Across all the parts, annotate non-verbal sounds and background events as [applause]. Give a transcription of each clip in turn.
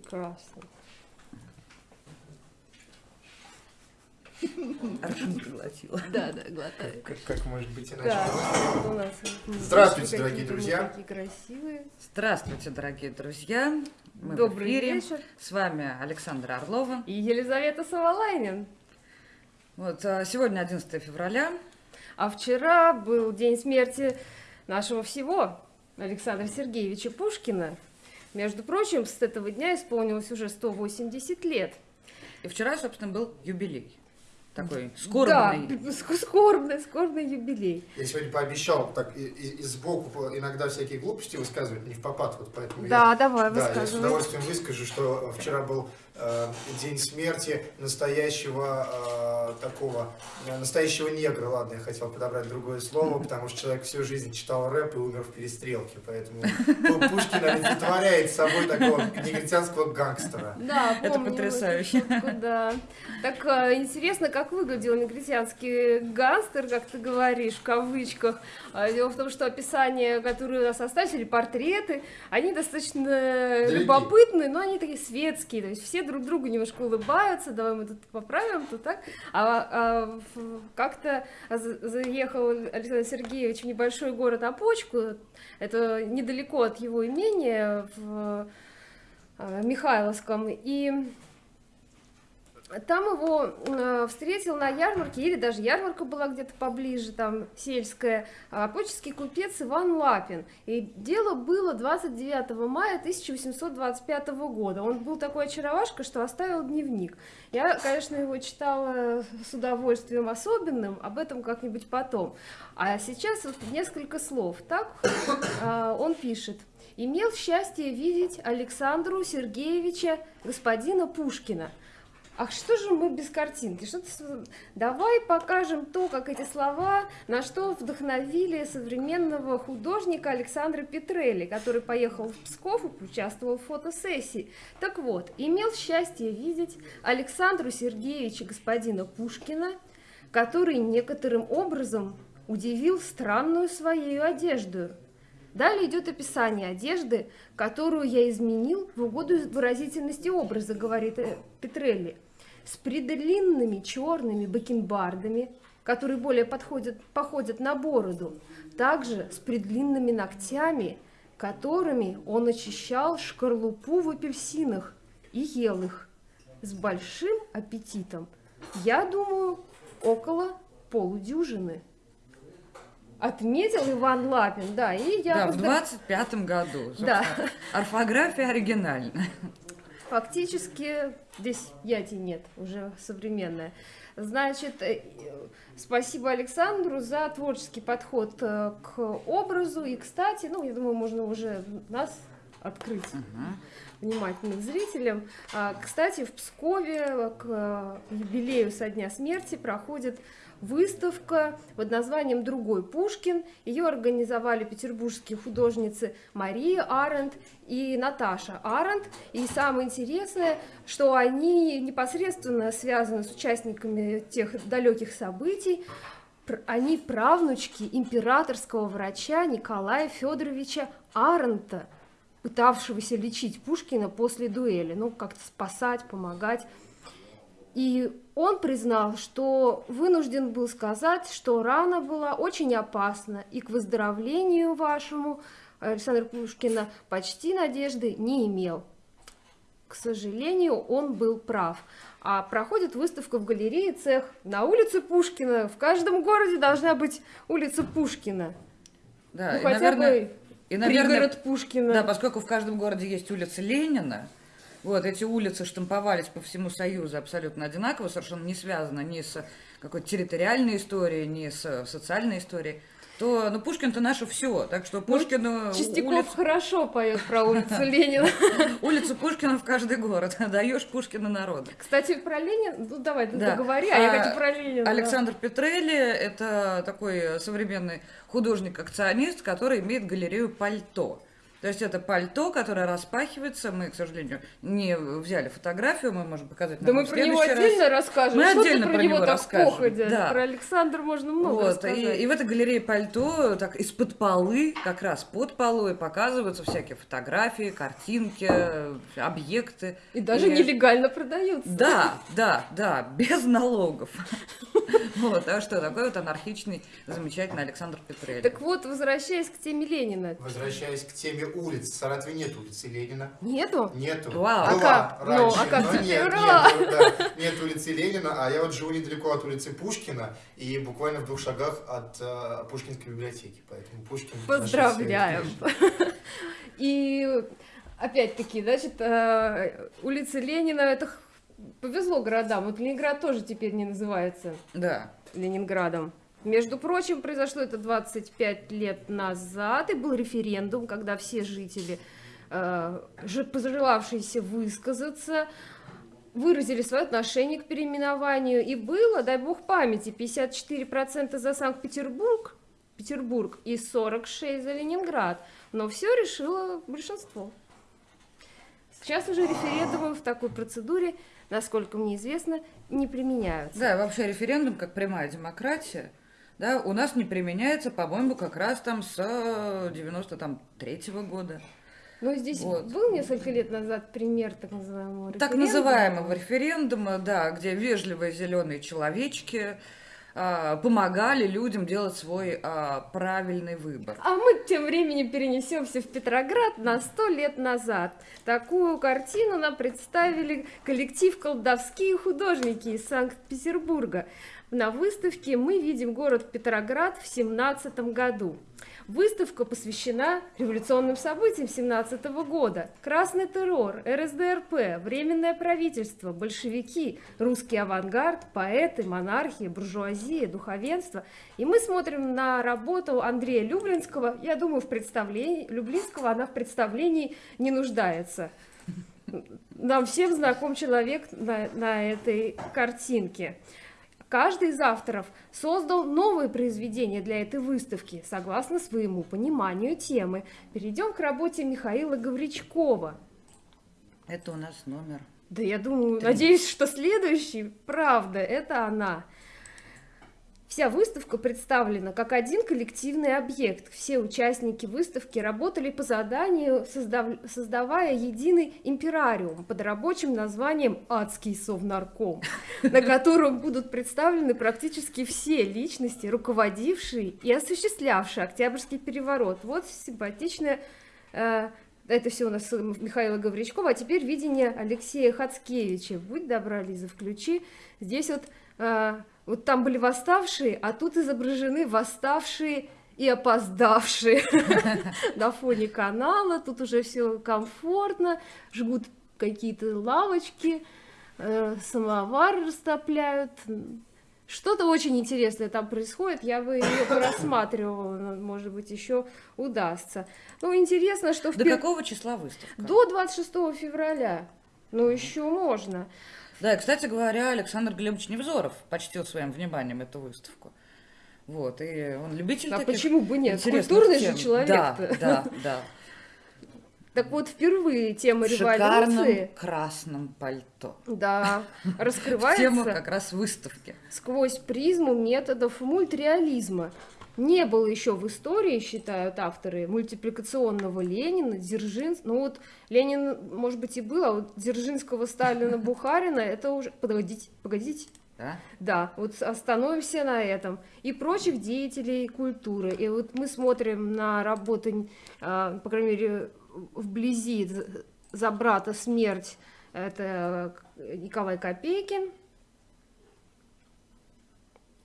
Прекрасно. Аршин проглотила. Да, да, глотаю. Как, как может быть иначе? У нас Здравствуйте, дорогие друзья. Такие красивые. Здравствуйте, дорогие друзья. Мы в Добрый эфире. вечер. С вами Александра Орлова. И Елизавета Савалайнин. Вот, а, сегодня 11 февраля. А вчера был день смерти нашего всего, Александра Сергеевича Пушкина. Между прочим, с этого дня исполнилось уже 180 лет. И вчера, собственно, был юбилей. Такой Да, скорбный. ск- скорбный, скорбный юбилей. Я сегодня пообещал так и, и- и сбоку иногда всякие глупости высказывать, не в попад, вот поэтому Да, я, давай, да, я с удовольствием выскажу, что вчера был день смерти настоящего э, такого, э, настоящего негра, ладно, я хотел подобрать другое слово, [laughs] потому что человек всю жизнь читал рэп и умер в перестрелке, поэтому Пу- Пушкин олицетворяет собой такого негритянского гангстера. Да, Это потрясающе. шутку, да. Так э, интересно, как выглядел негритянский гангстер, как ты говоришь, в кавычках. А, Дело в том, что описания, которые у нас остались, или портреты, они достаточно Дорогие. любопытные, но они такие светские. То есть все друг другу немножко улыбаются, давай мы тут поправим, тут так. А, а как-то за- заехал Александр Сергеевич в небольшой город Опочку, это недалеко от его имения, в э, Михайловском, и там его э, встретил на ярмарке, или даже ярмарка была где-то поближе, там сельская, а, поческий купец Иван Лапин. И дело было 29 мая 1825 года. Он был такой очаровашка, что оставил дневник. Я, конечно, его читала с удовольствием особенным, об этом как-нибудь потом. А сейчас вот несколько слов. Так а, он пишет. Имел счастье видеть Александру Сергеевича господина Пушкина. Ах, что же мы без картинки? Что Давай покажем то, как эти слова, на что вдохновили современного художника Александра Петрелли, который поехал в Псков и участвовал в фотосессии. Так вот, имел счастье видеть Александру Сергеевича господина Пушкина, который некоторым образом удивил странную своей одежду. Далее идет описание одежды, которую я изменил в угоду выразительности образа, говорит э, Петрелли, с предлинными черными бакенбардами, которые более подходят, походят на бороду, также с предлинными ногтями, которыми он очищал шкарлупу в апельсинах и ел их с большим аппетитом. Я думаю, около полудюжины. Отметил Иван Лапин, да, и я Да, в поздравляю. 25-м году. Да. Орфография оригинальная. Фактически здесь яти нет, уже современная. Значит, э, спасибо Александру за творческий подход э, к образу. И, кстати, ну, я думаю, можно уже нас открыть Мгм. внимательным зрителям. А, Кстати, в Пскове к э, юбилею со дня смерти проходит выставка под названием «Другой Пушкин». Ее организовали петербургские художницы Мария Аренд и Наташа Аренд. И самое интересное, что они непосредственно связаны с участниками тех далеких событий. Они правнучки императорского врача Николая Федоровича Арента, пытавшегося лечить Пушкина после дуэли, ну, как-то спасать, помогать. И он признал, что вынужден был сказать, что рана была очень опасна, и к выздоровлению вашему Александра Пушкина почти надежды не имел. К сожалению, он был прав. А проходит выставка в галерее «Цех» на улице Пушкина. В каждом городе должна быть улица Пушкина. Да, ну, и, хотя наверное, бы и, наверное, пригород Пушкина. Да, поскольку в каждом городе есть улица Ленина, вот эти улицы штамповались по всему Союзу абсолютно одинаково, совершенно не связано ни с какой-то территориальной историей, ни с социальной историей, то, ну, Пушкин-то наше все, так что Пушкину Чистяков улицу, хорошо поет про улицу [laughs] Ленина. улицу Пушкина в каждый город, [laughs] даешь Пушкина народу. Кстати, про Ленина, ну давай, Да. договори, а я А, хочу про Ленина. Александр Петрелли – это такой современный художник-акционист, который имеет галерею «Пальто». То есть это пальто, которое распахивается. Мы, к сожалению, не взяли фотографию, мы можем показать Да мы про него следующий раз. отдельно расскажем. Мы Что ты отдельно про про него него расскажем. походя? Да. Про Александра можно много Вот, рассказать. и, и в этой галерее пальто, так из-под полы, как раз под полой показываются всякие фотографии, картинки, объекты. И даже И- нелегально продаются. Да, да, да, без налогов. [laughs] Вот, а что, такой вот анархичный, замечательный Александр Петрелли. Так вот, возвращаясь к теме Ленина. Возвращаясь к теме улиц. В Саратове нет улицы Ленина. Нету? Нету. Вау. Была А как? Ну, раньше, а как но теперь? нет, Ура! нету, да. нет улицы Ленина, а я вот живу недалеко от улицы Пушкина и буквально в двух шагах от э, Пушкинской библиотеки, поэтому Пушкин... Поздравляем. И опять-таки, значит, э, улица Ленина, это повезло городам. Вот Ленинград тоже теперь не называется Да, Ленинградом. Между прочим, произошло это 25 лет назад, и был референдум, когда все жители, э, же- пожелавшиеся высказаться, выразили свое отношение к переименованию. И было, дай бог памяти, 54% за Санкт-Петербург, Петербург и 46% за Ленинград. Но все решило большинство. Сейчас уже референдумы в такой процедуре, насколько мне известно, не применяются. да, вообще референдум как прямая демократия, да, у нас не применяется, по-моему, как раз там с 93-го года. Но здесь Вот. был несколько лет назад пример так называемого Так референдума. называемого референдума, да, где вежливые зеленые человечки а, помогали людям делать свой а, правильный выбор. А мы тем временем перенесемся в Петроград на сто лет назад. Такую картину нам представили коллектив «Колдовские художники» из Санкт-Петербурга. На выставке мы видим город Петроград в 17 году. Выставка посвящена революционным событиям 17 года. Красный террор, РСДРП, Временное правительство, большевики, русский авангард, поэты, монархия, буржуазия, духовенство. И мы смотрим на работу Андрея Люблинского. Я думаю, в представлении Люблинского она в представлении не нуждается. Нам всем знаком человек на, на этой картинке. Каждый из авторов создал новые произведения для этой выставки, согласно своему пониманию темы. Перейдем к работе Михаила Гавричкова. Это у нас номер. Да я думаю, Три. надеюсь, что следующий, правда, это она. Вся выставка представлена как один коллективный объект. Все участники выставки работали по заданию, создав- создавая единый имперариум под рабочим названием «Адский совнарком», [laughs] на котором будут представлены практически все личности, руководившие и осуществлявшие Октябрьский переворот. Вот симпатичная э, это все у нас Михаила Гавричкова, а теперь видение Алексея Хацкевича. Будь добра, Лиза, включи. Здесь вот, э, вот там были восставшие, а тут изображены восставшие и опоздавшие [laughs] на фоне канала. Тут уже все комфортно, жгут какие-то лавочки, э, самовар растопляют. Что-то очень интересное там происходит, я бы ее просматривала, может быть, еще удастся. Ну, интересно, что в До пер- какого числа выставка? до 26 февраля. Ну, еще можно. Да, и, кстати говоря, Александр Глебович Невзоров почтил своим вниманием эту выставку. Вот, и он любитель А таких почему бы нет? Культурный тем. же человек. Да, да, да. Так вот, впервые тема В революции красном пальто. да, [laughs] В раскрывается тему как раз выставки. сквозь призму методов мультреализма. Не было еще в истории, считают авторы, мультипликационного Ленина, Дзержинского. Ну вот Ленин, может быть, и был, а вот Дзержинского, Сталина, [laughs] Бухарина, это уже... Погодите, погодите. Да? Да, вот остановимся на этом. И прочих деятелей культуры. И вот мы смотрим на работы, а, по крайней мере, вблизи за брата смерть. Это Николай Копейкин.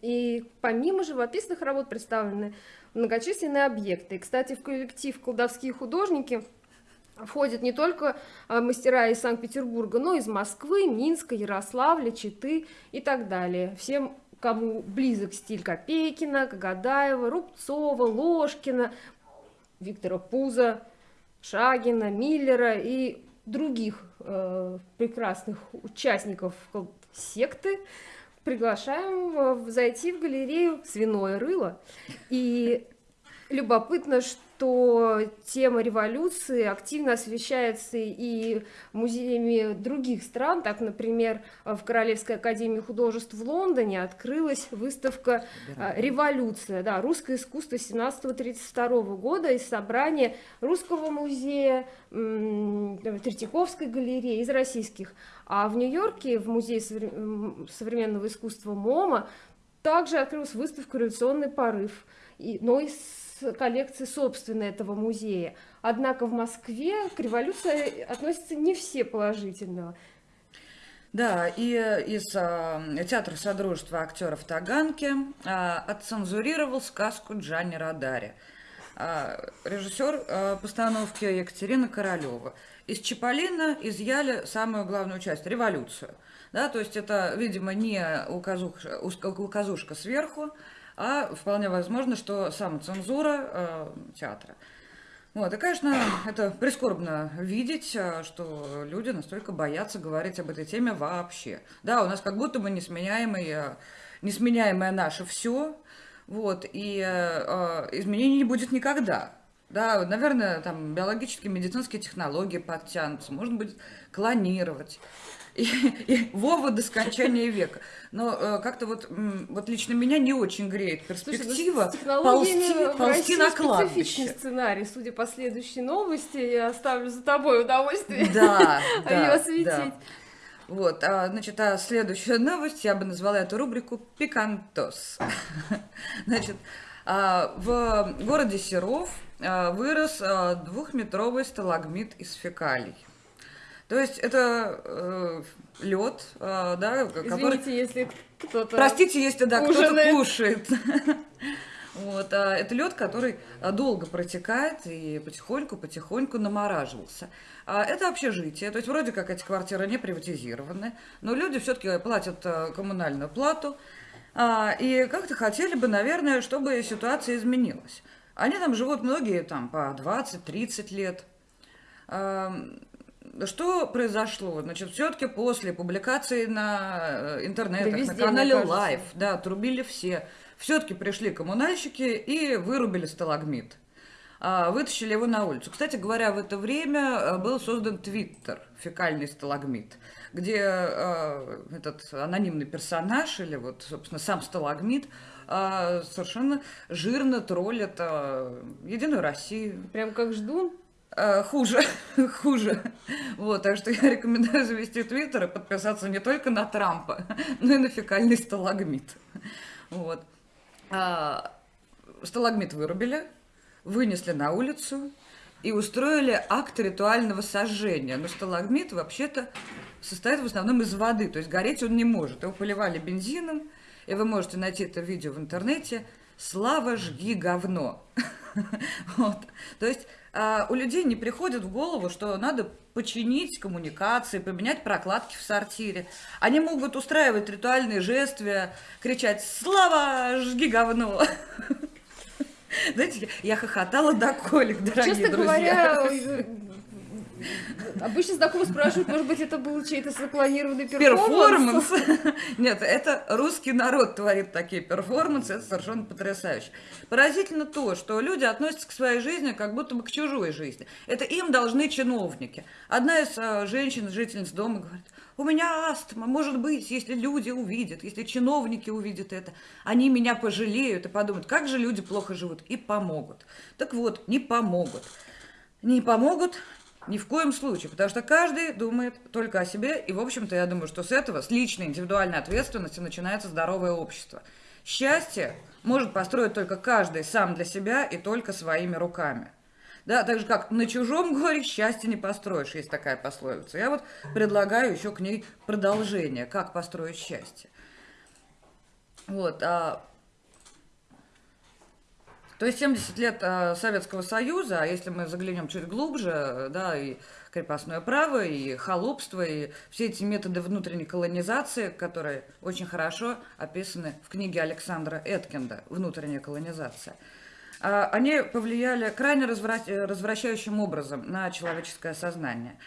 И помимо живописных работ представлены многочисленные объекты. И, кстати, в коллектив «Колдовские художники» входят не только а, мастера из Санкт-Петербурга, но и из Москвы, Минска, Ярославля, Читы и так далее. Всем, кому близок стиль Копейкина, Кагадаева, Рубцова, Ложкина, Виктора Пуза, Шагина, Миллера и других э, прекрасных участников секты, приглашаем зайти в галерею «Свиное рыло». И Любопытно, что тема революции активно освещается и музеями других стран. Так, например, в Королевской академии художеств в Лондоне открылась выставка а, «Революция», да, русское искусство 17-32 года из собрания Русского музея, Третьяковской галереи, из российских. А в Нью-Йорке, в Музее современного искусства МОМА, также открылась выставка «Революционный порыв», но из коллекции собственной этого музея. Однако в Москве к революции относятся не все положительно. Да, и из а, театра Содружества актеров Таганки а, отцензурировал сказку Джанни Радари. А, режиссер а, постановки Екатерина Королева. Из Чаполина изъяли самую главную часть – революцию. Да, то есть это, видимо, не указушка, указушка сверху, а вполне возможно, что самоцензура э, театра. Вот, и, конечно, это прискорбно видеть, э, что люди настолько боятся говорить об этой теме вообще. Да, у нас как будто бы несменяемое, несменяемое наше все, вот, и э, э, изменений не будет никогда. Да, наверное, там биологические, медицинские технологии подтянутся, можно будет клонировать и, и Вова до скончания века. Но э, как-то вот, вот лично меня не очень греет перспектива Слушай, ну, ползти, ползти на кладбище. сценарий, судя по следующей новости, я оставлю за тобой удовольствие да, [laughs] да, ее осветить. Да. Вот, а, значит, а следующая новость, я бы назвала эту рубрику «Пикантос». [laughs] Значит, в городе Серов а, вырос а, двухметровый сталагмит из фекалий. То есть это э, лед, э, да, который... Извините, если кто-то Простите, если да, кто-то кушает. [laughs] Вот, а это лед, который а, долго протекает и потихоньку-потихоньку намораживался. А это общежитие, то есть вроде как эти квартиры не приватизированы, но люди все-таки платят а, коммунальную плату, а, и как-то хотели бы, наверное, чтобы ситуация изменилась. Они там живут многие там по 20-30 лет. Что произошло? Значит, все-таки после публикации на э, интернетах, да везде, на канале Live, да, трубили все. Все-таки пришли коммунальщики и вырубили сталагмит. А, вытащили его на улицу. Кстати говоря, в это время э, был создан Твиттер, фекальный сталагмит, где э, этот анонимный персонаж, или вот, собственно, сам сталагмит, э, совершенно жирно троллит э, Единую Россию. Прям как ждун? Э, хуже, [laughs] хуже. Вот, так что я рекомендую завести твиттер и подписаться не только на Трампа, [laughs] но и на фекальный сталагмит. Вот. А, сталагмит вырубили, вынесли на улицу и устроили акт ритуального сожжения. Но сталагмит вообще-то состоит в основном из воды, то есть гореть он не может. Его поливали бензином, и вы можете найти это видео в интернете. Слава, жги говно. [laughs] Вот. То есть а, у людей не приходит в голову, что надо починить коммуникации, поменять прокладки в сортире. Они могут устраивать ритуальные жествия, кричать «Слава, жги говно!» [laughs] Знаете, я хохотала до колик, дорогие Честно друзья. говоря, [laughs] Обычно знакомых спрашивают, может быть, это был чей-то запланированный перформанс? [laughs] Нет, это русский народ творит такие перформансы, это совершенно потрясающе. Поразительно то, что люди относятся к своей жизни как будто бы к чужой жизни. Это им должны чиновники. Одна из а, женщин, жительниц дома говорит, у меня астма, может быть, если люди увидят, если чиновники увидят это, они меня пожалеют и подумают, как же люди плохо живут, и помогут. Так вот, не помогут. Не помогут, ни в коем случае, потому что каждый думает только о себе, и, в общем-то, я думаю, что с этого, с личной индивидуальной ответственности начинается здоровое общество. Счастье может построить только каждый сам для себя и только своими руками. Да, так же как на чужом горе счастье не построишь, есть такая пословица. Я вот предлагаю еще к ней продолжение, как построить счастье. Вот, а то есть 70 лет э, Советского Союза, а если мы заглянем чуть глубже, да, и крепостное право, и холопство, и все эти методы внутренней колонизации, которые очень хорошо описаны в книге Александра Эткинда «Внутренняя колонизация», а, они повлияли крайне развращающим образом на человеческое сознание.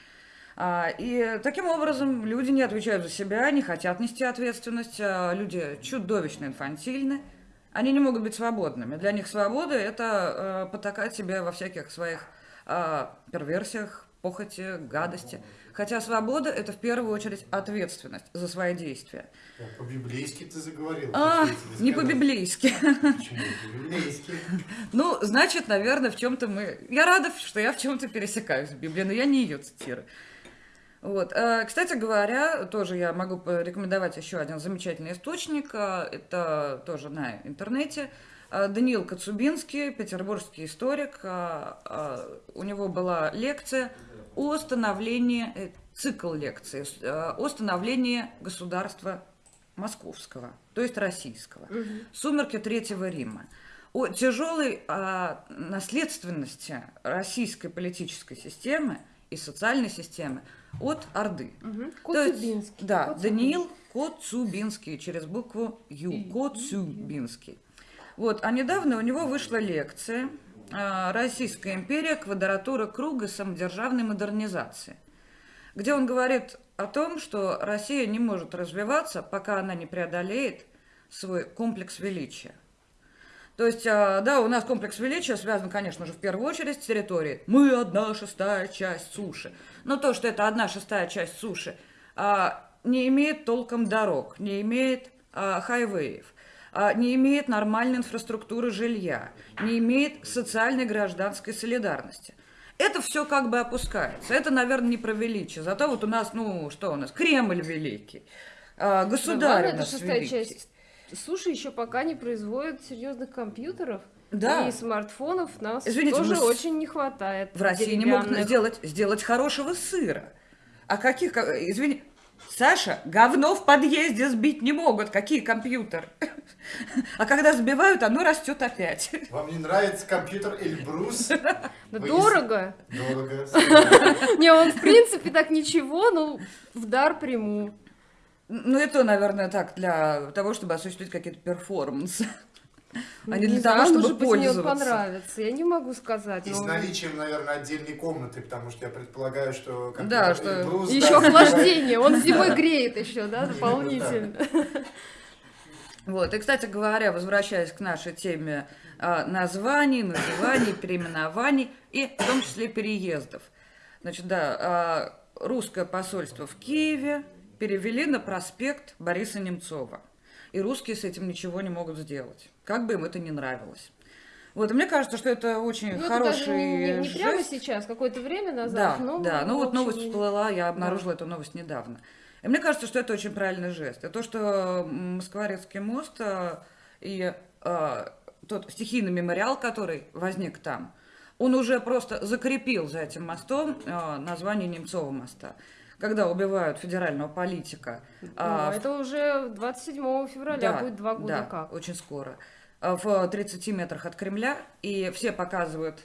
И таким образом люди не отвечают за себя, не хотят нести ответственность, люди чудовищно инфантильны, они не могут быть свободными. Для них свобода – это э, потакать себе во всяких своих э, перверсиях, похоти, гадости. Хотя свобода – это в первую очередь ответственность за свои действия. По-библейски ты заговорил. А, не по-библейски. Почему? [laughs] По-библейски. Ну, значит, наверное, в чем-то мы... Я рада, что я в чем-то пересекаюсь с Библией, но я не ее цитирую. Вот. э, Кстати говоря, тоже я могу порекомендовать еще один замечательный источник. э, Это тоже на интернете. Э, Даниил Коцубинский, петербургский историк. У него была лекция о становлении, цикл лекций, э, о становлении государства московского, то есть российского. Сумерки Третьего Рима. О тяжелой а, наследственности российской политической системы и социальной системы от Орды. Мгм. То есть, Коцюбинский. Да, Коцюбинский. Даниил Коцубинский через букву Ю. Коцубинский. Вот, а недавно у него вышла лекция а, «Российская империя. Квадратура круга самодержавной модернизации», где он говорит о том, что Россия не может развиваться, пока она не преодолеет свой комплекс величия. То есть, а, да, у нас комплекс величия связан, конечно же, в первую очередь с территорией. Мы одна шестая часть суши. Но то, что это одна шестая часть суши, а, не имеет толком дорог, не имеет а, хайвеев, не имеет нормальной инфраструктуры жилья, не имеет социальной гражданской солидарности. Это все как бы опускается. Это, наверное, не про величие. Зато вот у нас, ну, что у нас? Кремль великий. Государь Ладно, у это нас шестая великий. часть. Суши еще пока не производят серьезных компьютеров. Да. И смартфонов нас Извините, тоже очень не хватает. В России не могут сделать, сделать хорошего сыра. А каких, ка- извини, Саша, говно в подъезде сбить не могут. Какие компьютеры? [laughs] А когда сбивают, оно растет опять. [laughs] Вам не нравится компьютер Эльбрус? [laughs] Да Вы дорого. Дорого. Не, он в принципе так ничего, но в дар приму. Ну, это, наверное, так, для того, чтобы осуществить какие-то перформансы. [laughs] А не для знаю, того, чтобы может быть, мне он пользоваться. понравится. Я не могу сказать. И с наличием, наверное, отдельной комнаты, потому что я предполагаю, что Да, что- Еще да, охлаждение. Он зимой греет еще, да, дополнительно. Вот. И, кстати говоря, возвращаясь к нашей теме а, названий, называний, переименований и в том числе переездов. Значит, да, а, русское посольство в Киеве перевели на проспект Бориса Немцова. И русские с этим ничего не могут сделать, как бы им это ни нравилось. Вот, и мне кажется, что это очень Ну, это хороший даже не, не жест. прямо сейчас, какое-то время Да, назад. но, да, ну вот общем, новость всплыла, я обнаружила эту новость недавно. И мне кажется, что это очень правильный жест. И то, что Москворецкий мост а, и а, тот стихийный мемориал, который возник там, он уже просто закрепил за этим мостом а, название Немцова моста. Когда убивают федерального политика. Ну, а, в это уже 27 февраля да, будет два года да, как. очень скоро. А, В 30 метрах от Кремля, и все показывают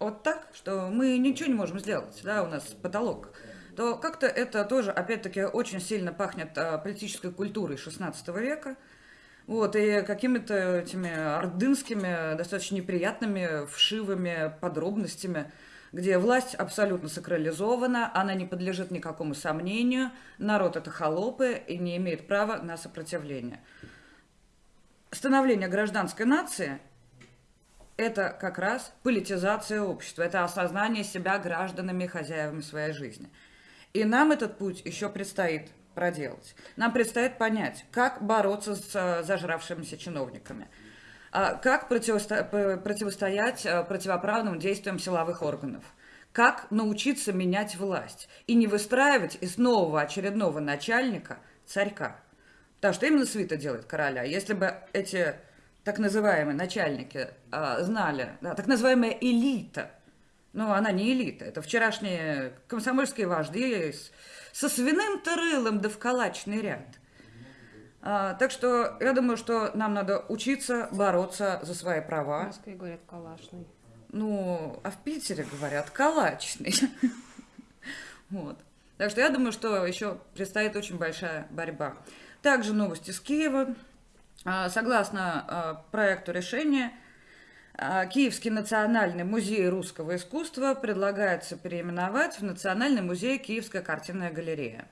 вот так, что мы ничего не можем сделать, да, у нас потолок, то как-то это тоже, опять-таки, очень сильно пахнет а, политической культурой 16 века, вот, и какими-то этими ордынскими, достаточно неприятными, вшивыми подробностями, где власть абсолютно сакрализована, она не подлежит никакому сомнению, народ это холопы и не имеет права на сопротивление. Становление гражданской нации – это как раз политизация общества, это осознание себя гражданами и хозяевами своей жизни. И нам этот путь еще предстоит проделать. Нам предстоит понять, как бороться с э, зажравшимися чиновниками, как противосто- противостоять э, противоправным действиям силовых органов, как научиться менять власть и не выстраивать из нового очередного начальника царька. Потому что именно свита делает короля. Если бы эти так называемые начальники а, знали, да, так называемая элита, ну, она не элита, это вчерашние комсомольские вожди со свиным тырылом да в калачный ряд. А, так что я думаю, что нам надо учиться бороться за свои В права. Москве говорят калашный. Ну, а в Питере говорят калачный. [laughs] Вот. Так что я думаю, что еще предстоит очень большая борьба. Также новости с Киева. А, Согласно а, проекту решения, Киевский национальный музей русского искусства предлагается переименовать в Национальный музей Киевская картинная галерея.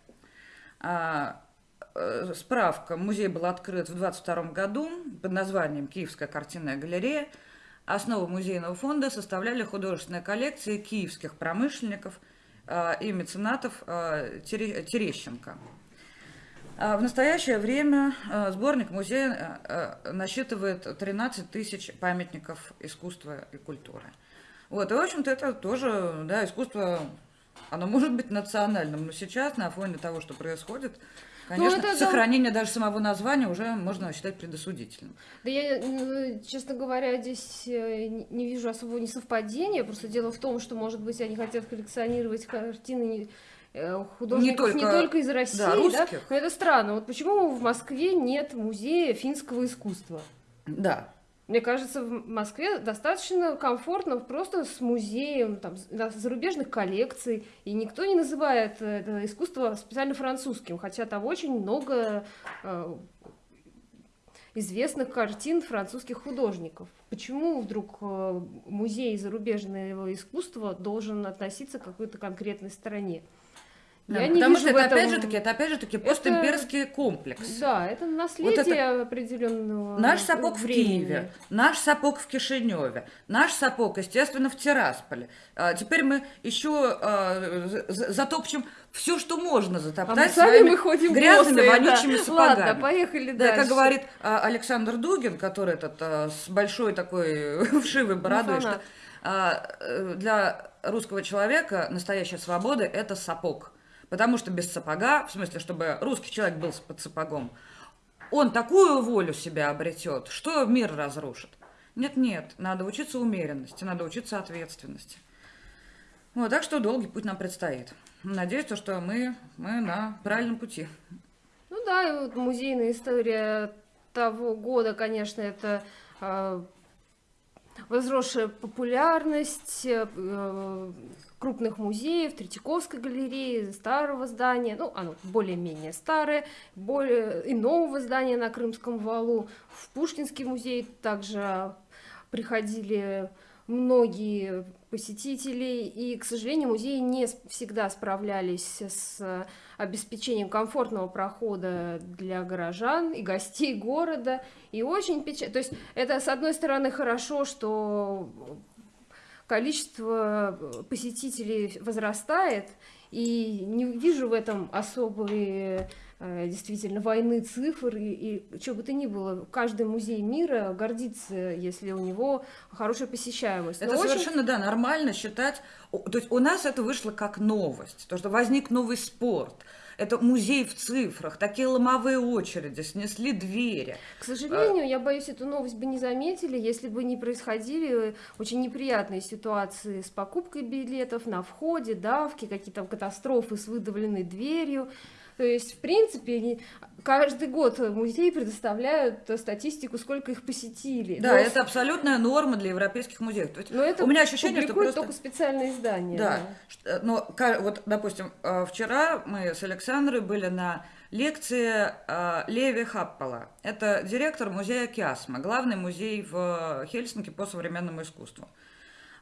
Э, справка. Музей был открыт в 22 году под названием «Киевская картинная галерея». Основу музейного фонда составляли художественные коллекции киевских промышленников э, и меценатов э, Тере- Терещенко. А В настоящее время сборник музея насчитывает 13 тысяч памятников искусства и культуры. Вот, и, в общем-то, это тоже, да, искусство, оно может быть национальным, но сейчас, на фоне того, что происходит, конечно, это да. сохранение даже самого названия уже можно считать предосудительным. Да я, ну, честно говоря, здесь э, не не вижу особого несовпадения. Просто дело в том, что, может быть, они хотят коллекционировать картины не- э, художников не только- только, из России, да, да, русских. Но это странно. Вот почему в Москве нет музея финского искусства? Да, Мне кажется, в Москве достаточно комфортно просто с музеем там, зарубежных коллекций, и никто не называет э, это искусство специально французским, хотя там очень много э, известных картин французских художников. Почему вдруг э, музей зарубежного искусства должен относиться к какой-то конкретной стране? Да, Я не потому вижу что в это этом- опять же таки, это опять же таки постимперский комплекс. Да, это наследие определенного Наш сапог в времени. Киеве, наш сапог в Кишиневе, наш сапог, естественно, в Тирасполе. А, теперь мы еще а, за- за- затопчем все, что можно А затоптать мы сами своими мы ходим грязными, босые, вонючими да. сапогами. Ладно, поехали Да, дальше. как говорит а, Александр Дугин, который этот а, с большой такой [laughs] вшивой бородой, фанат. что а, э, для русского человека настоящая свобода – это сапог. Потому что без сапога, в смысле, чтобы русский человек был под сапогом, он такую волю себя обретет, что мир разрушит. Нет-нет, надо учиться умеренности, надо учиться ответственности. Вот, так что долгий путь нам предстоит. Надеюсь, то, что мы, мы на правильном пути. Ну да, и вот музейная история того года, конечно, это а, возросшая популярность э, э, крупных музеев, Третьяковской галереи, старого здания, ну, оно более-менее старое, более и нового здания на Крымском валу. В Пушкинский музей также приходили многие посетители, и, к сожалению, музеи не всегда справлялись с обеспечением комфортного прохода для горожан и гостей города, и очень печально. То есть это, с одной стороны, хорошо, что количество посетителей возрастает, и не вижу в этом особой э, действительно войны цифр и, и что бы то ни было. Каждый музей мира гордится, если у него хорошая посещаемость. Это Но очень- совершенно, да, нормально считать. То есть у нас это вышло как новость, то, что возник новый спорт. Это музей в цифрах, такие ломовые очереди, снесли двери. К сожалению, я боюсь, эту новость бы не заметили, если бы не происходили очень неприятные ситуации с покупкой билетов на входе, давки, какие-то катастрофы с выдавленной дверью. То есть, в принципе, каждый год музеи предоставляют э, статистику, сколько их посетили. Да, Но- это абсолютная норма для европейских музеев. То есть но это у меня ощущение, что просто... только специальные издания. Да, ш- э, но вот, допустим, э, вчера мы с Александрой были на лекции Леви Хаппала. Это директор музея Киасма, главный музей в Хельсинки по современному искусству.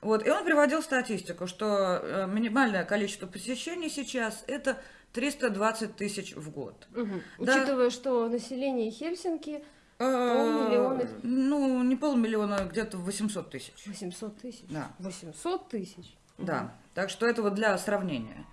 Вот, и он приводил статистику, что минимальное количество посещений сейчас это 320 тысяч в год. Мгм. Да. Учитывая, что население Хельсинки Э, Полмиллиона. Ну, не полмиллиона, где-то 800 тысяч. 800 тысяч. Да. 800 тысяч. Да, так что это вот для сравнения.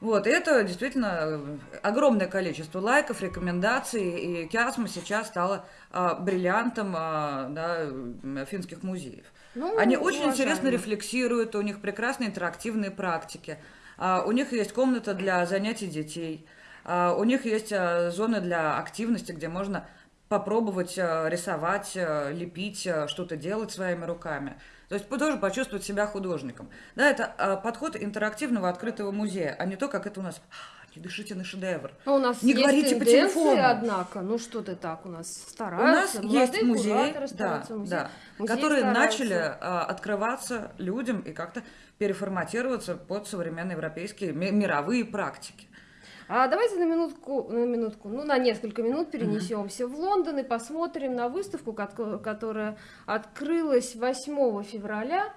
Вот, и это действительно огромное количество лайков, рекомендаций, и Киасма сейчас стала а, бриллиантом а, да, финских музеев. Ну, Они очень уважаемо. интересно рефлексируют, у них прекрасные интерактивные практики, а, у них есть комната для занятий детей, а, у них есть а, зоны для активности, где можно попробовать а, рисовать, а, лепить, а, что-то делать своими руками. То есть тоже почувствовать себя художником. Да, это а, подход интерактивного открытого музея, а не то, как это у нас. «А, Не дышите на шедевр. Ну, у нас Не есть говорите по телефону. однако. Ну что ты так, у нас У стараются. нас есть молодые музеи, кураторы да, музеи- да, музеи которые стараются. начали а, открываться людям и как-то переформатироваться под современные европейские ми- мировые практики. А давайте на минутку, на минутку, ну на несколько минут перенесемся в Лондон и посмотрим на выставку, кот- которая открылась 8 февраля.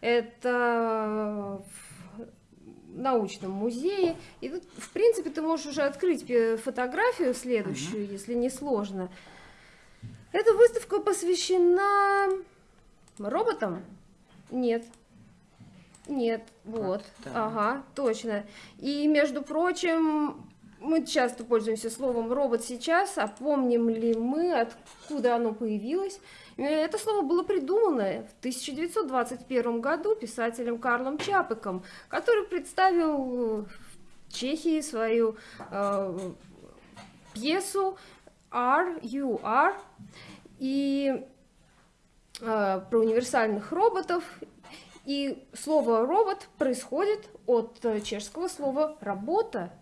Это научном музее. И тут, в принципе, ты можешь уже открыть фотографию следующую, uh-huh. если не сложно. Эта выставка посвящена роботам? Нет. Нет, вот, да. ага, точно. И, между прочим, мы часто пользуемся словом робот сейчас, а помним ли мы, откуда оно появилось? Это слово было придумано в 1921 году писателем Карлом Чапыком, который представил в Чехии свою э, пьесу R.U.R. и э, про универсальных роботов. И слово робот происходит от чешского слова работа.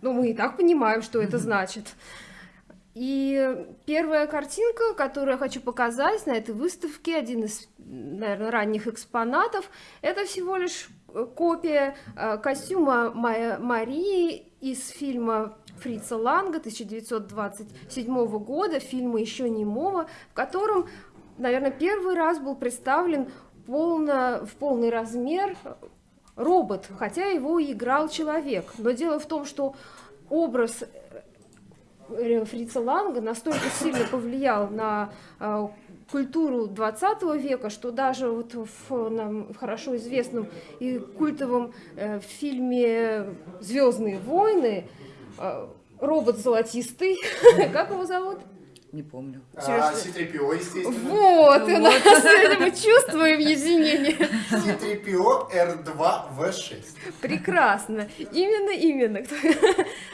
Ну, мы и так понимаем, что это значит. И первая картинка, которую я хочу показать на этой выставке, один из, наверное, ранних экспонатов, это всего лишь копия э, костюма Марии из фильма Фрица Ланга 1927 года, фильма еще немого, в котором, наверное, первый раз был представлен полно, в полный размер робот, хотя его играл человек. Но дело в том, что образ Э, Фрица Ланга настолько сильно повлиял на э, культуру 20 века, что даже вот в нам хорошо известном и культовом э, фильме «Звездные войны» э, робот золотистый, [laughs] как его зовут? Не помню. А, C-3PO, естественно. Вот, вот. И мы чувствуем единение. C-3PO R2V6. Прекрасно. Именно, именно.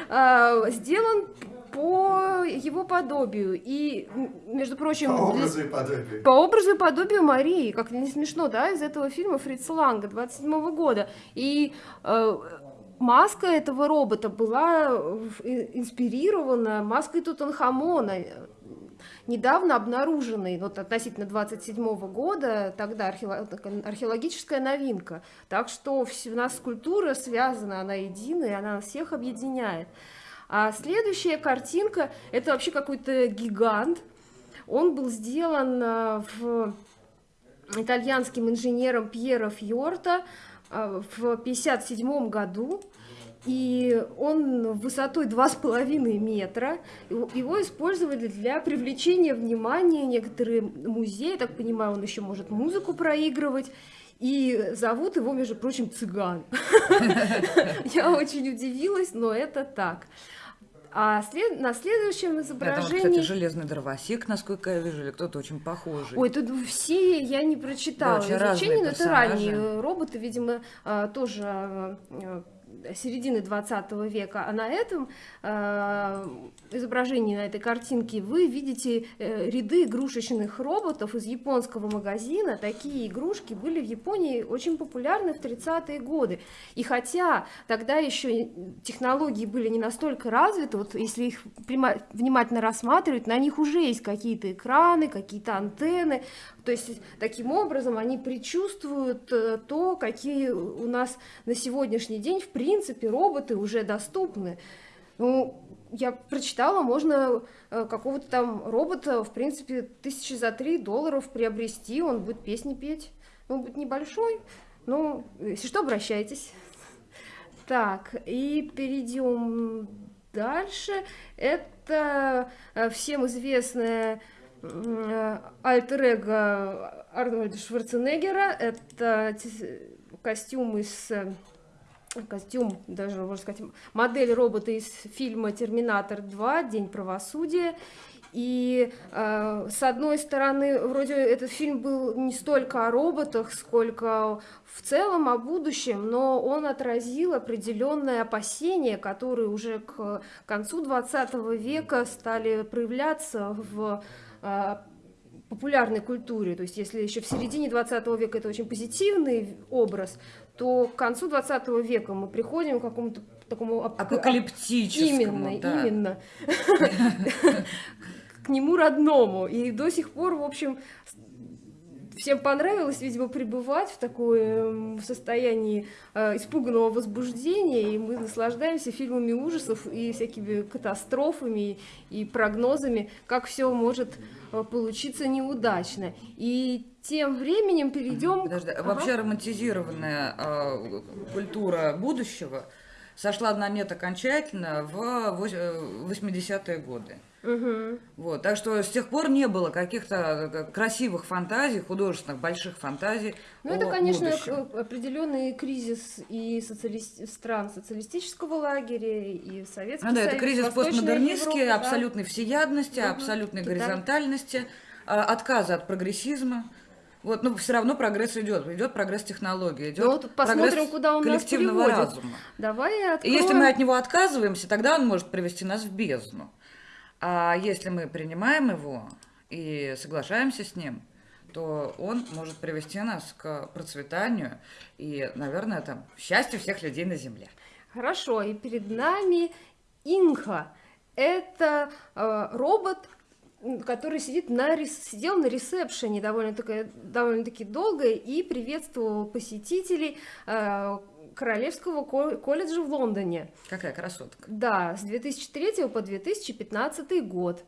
А, сделан по его подобию. И, между прочим... По образу и подобию. По образу и подобию Марии. Как не смешно, да, из этого фильма Фрица Ланга 27 -го года. И э, маска этого робота была инспирирована маской Тутанхамона, недавно обнаруженной, вот относительно 27 -го года, тогда археологическая новинка. Так что у нас культура связана, она единая, она всех объединяет. А следующая картинка – это вообще какой-то гигант. Он был сделан э, в итальянским инженером Пьеро Фьорта э, в 1957 году. И он высотой 2,5 метра. Его использовали для привлечения внимания некоторые музеи. Так понимаю, он еще может музыку проигрывать. И зовут его, между прочим, цыган. [laughs] Я очень удивилась, но это так. А след... на следующем изображении... Это, кстати, железный дровосек, насколько я вижу, или кто-то очень похожий. Ой, тут все я не прочитала да, изучение, но это ранние роботы, видимо, а, тоже а, середины 20 века, а на этом э, изображении, на этой картинке, вы видите э, ряды игрушечных роботов из японского магазина. Такие игрушки были в Японии очень популярны в 30-е годы. И хотя тогда еще технологии были не настолько развиты, вот если их внимательно рассматривать, на них уже есть какие-то экраны, какие-то антенны, то есть таким образом они предчувствуют э, то, какие у нас на сегодняшний день в принципе роботы уже доступны. Ну, я прочитала, можно э, какого-то там робота, в принципе, тысячи за три долларов приобрести, он будет песни петь. Он будет небольшой, но если что, обращайтесь. Так, и перейдем дальше. Это э, всем известная альтер-эго Арнольда Шварценеггера. Это костюм из костюм, даже можно сказать, модель робота из фильма «Терминатор 2. День правосудия». И э, с одной стороны, вроде этот фильм был не столько о роботах, сколько в целом о будущем, но он отразил определенные опасения, которые уже к концу 20 века стали проявляться в популярной культуре. То есть если еще в середине 20 века это очень позитивный образ, то к концу 20 века мы приходим к какому-то такому апокалиптическому. Именно, да. именно. [laughs] К нему родному. И до сих пор, в общем, всем понравилось, видимо, пребывать в такое состоянии э, испуганного возбуждения, и мы наслаждаемся фильмами ужасов и всякими катастрофами и прогнозами, как все может э, получиться неудачно. И тем временем перейдем... Подожди, к... вообще Ага. романтизированная э, культура будущего сошла на нет окончательно в вось- э, 80-е годы. Вот, так что с тех пор не было каких-то э, красивых фантазий, художественных больших фантазий. Ну, это, конечно, будущем. к- определенный кризис и социалис- стран социалистического лагеря, и Советский Ну да, это кризис постмодернистский, Европа, да. абсолютной всеядности, Мгм. абсолютной Китай. горизонтальности, а, отказа от прогрессизма. Вот, но все равно прогресс идет, идет прогресс технологий, идет Ну, вот посмотрим, куда он нас коллективного приводит. разума. Давай И откроем... если мы от него отказываемся, тогда он может привести нас в бездну. А если мы принимаем его и соглашаемся с ним, то он может привести нас к процветанию и, наверное, там, счастью всех людей на Земле. Хорошо, и перед нами Инха. Это э, робот, который сидит на, сидел на ресепшене довольно-таки, довольно-таки долго и приветствовал посетителей э, Королевского ко- колледжа в Лондоне. Какая красотка. Да, с 2003 по 2015 год.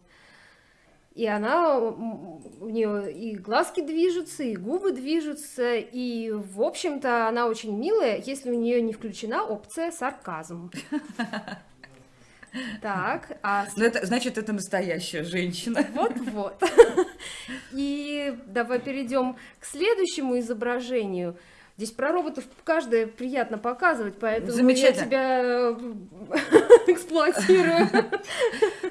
И она, у нее и глазки движутся, и губы движутся, и, в общем-то, она очень милая, если у нее не включена опция сарказм. [laughs] Так, а Ну, это, значит, это настоящая женщина. вот-вот. [laughs] И давай перейдем к следующему изображению. Здесь про роботов каждое приятно показывать, поэтому я Замечательно. тебя э, [laughs] эксплуатирую.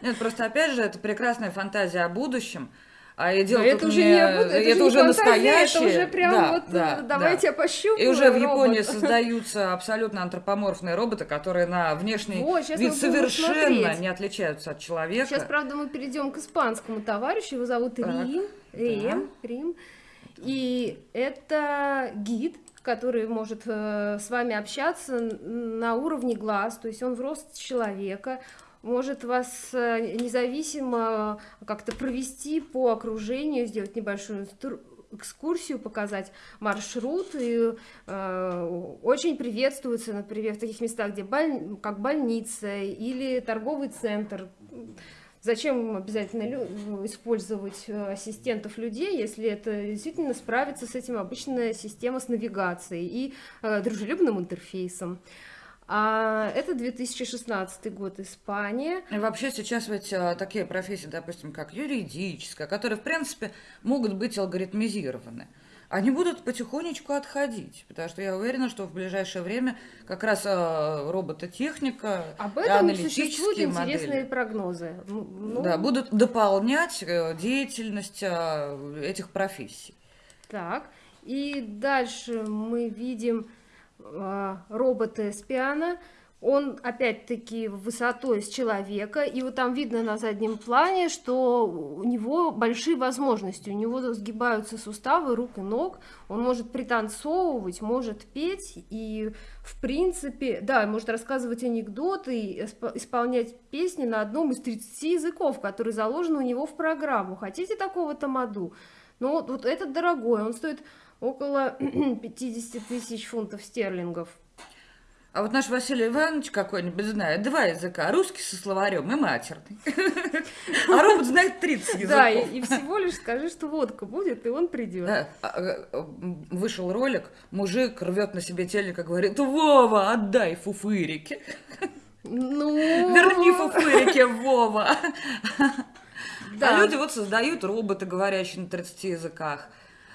Нет, просто, опять же, это прекрасная фантазия о будущем. А и дело это уже не- это, это же уже фантазия, настоящее. Это уже прям Да, вот да, э, давайте да. я пощупаю. И уже в робот. Японии создаются абсолютно антропоморфные роботы, которые на внешний вид совершенно смотреть. не отличаются от человека. Сейчас, правда, мы перейдем к испанскому товарищу. Его зовут Так, Рим. Рим. Рим. И это гид, который может э, с вами общаться на уровне глаз, то есть он в рост человека, может вас э, независимо как-то провести по окружению, сделать небольшую экскурсию, показать маршрут. И э, очень приветствуется, например, в таких местах, где боль- как больница или торговый центр. Зачем обязательно лю- использовать э, ассистентов людей, если это действительно справится с этим обычная система с навигацией и э, дружелюбным интерфейсом. А это 2016 год, Испания. И вообще сейчас ведь а, такие профессии, допустим, как юридическая, которые, в принципе, могут быть алгоритмизированы, они будут потихонечку отходить, потому что я уверена, что в ближайшее время как раз а, робототехника Об этом аналитические интересные модели прогнозы. М, ну, да, будут дополнять э, деятельность а, этих профессий. Так, и дальше мы видим а, робота Эспиана. Он опять-таки высотой с человека, и вот там видно на заднем плане, что у него большие возможности, у него сгибаются суставы рук и ног, он может пританцовывать, может петь, и в принципе, да, может рассказывать анекдоты, исполнять песни на одном из 30 языков, который заложен у него в программу. Хотите такого тамаду? Ну вот, вот этот дорогой, он стоит около [clears throat] 50 тысяч фунтов стерлингов. А вот наш Василий Иванович какой-нибудь знает два языка, русский со словарем и матерный. А робот знает 30 языков. Да, и, всего лишь скажи, что водка будет, и он придет. А, а, а, вышел ролик, мужик рвет на себе телек и говорит, Вова, отдай фуфырики. Ну, Верни фуфырики, Вова. Да. А люди вот создают роботы, говорящие на 30 языках,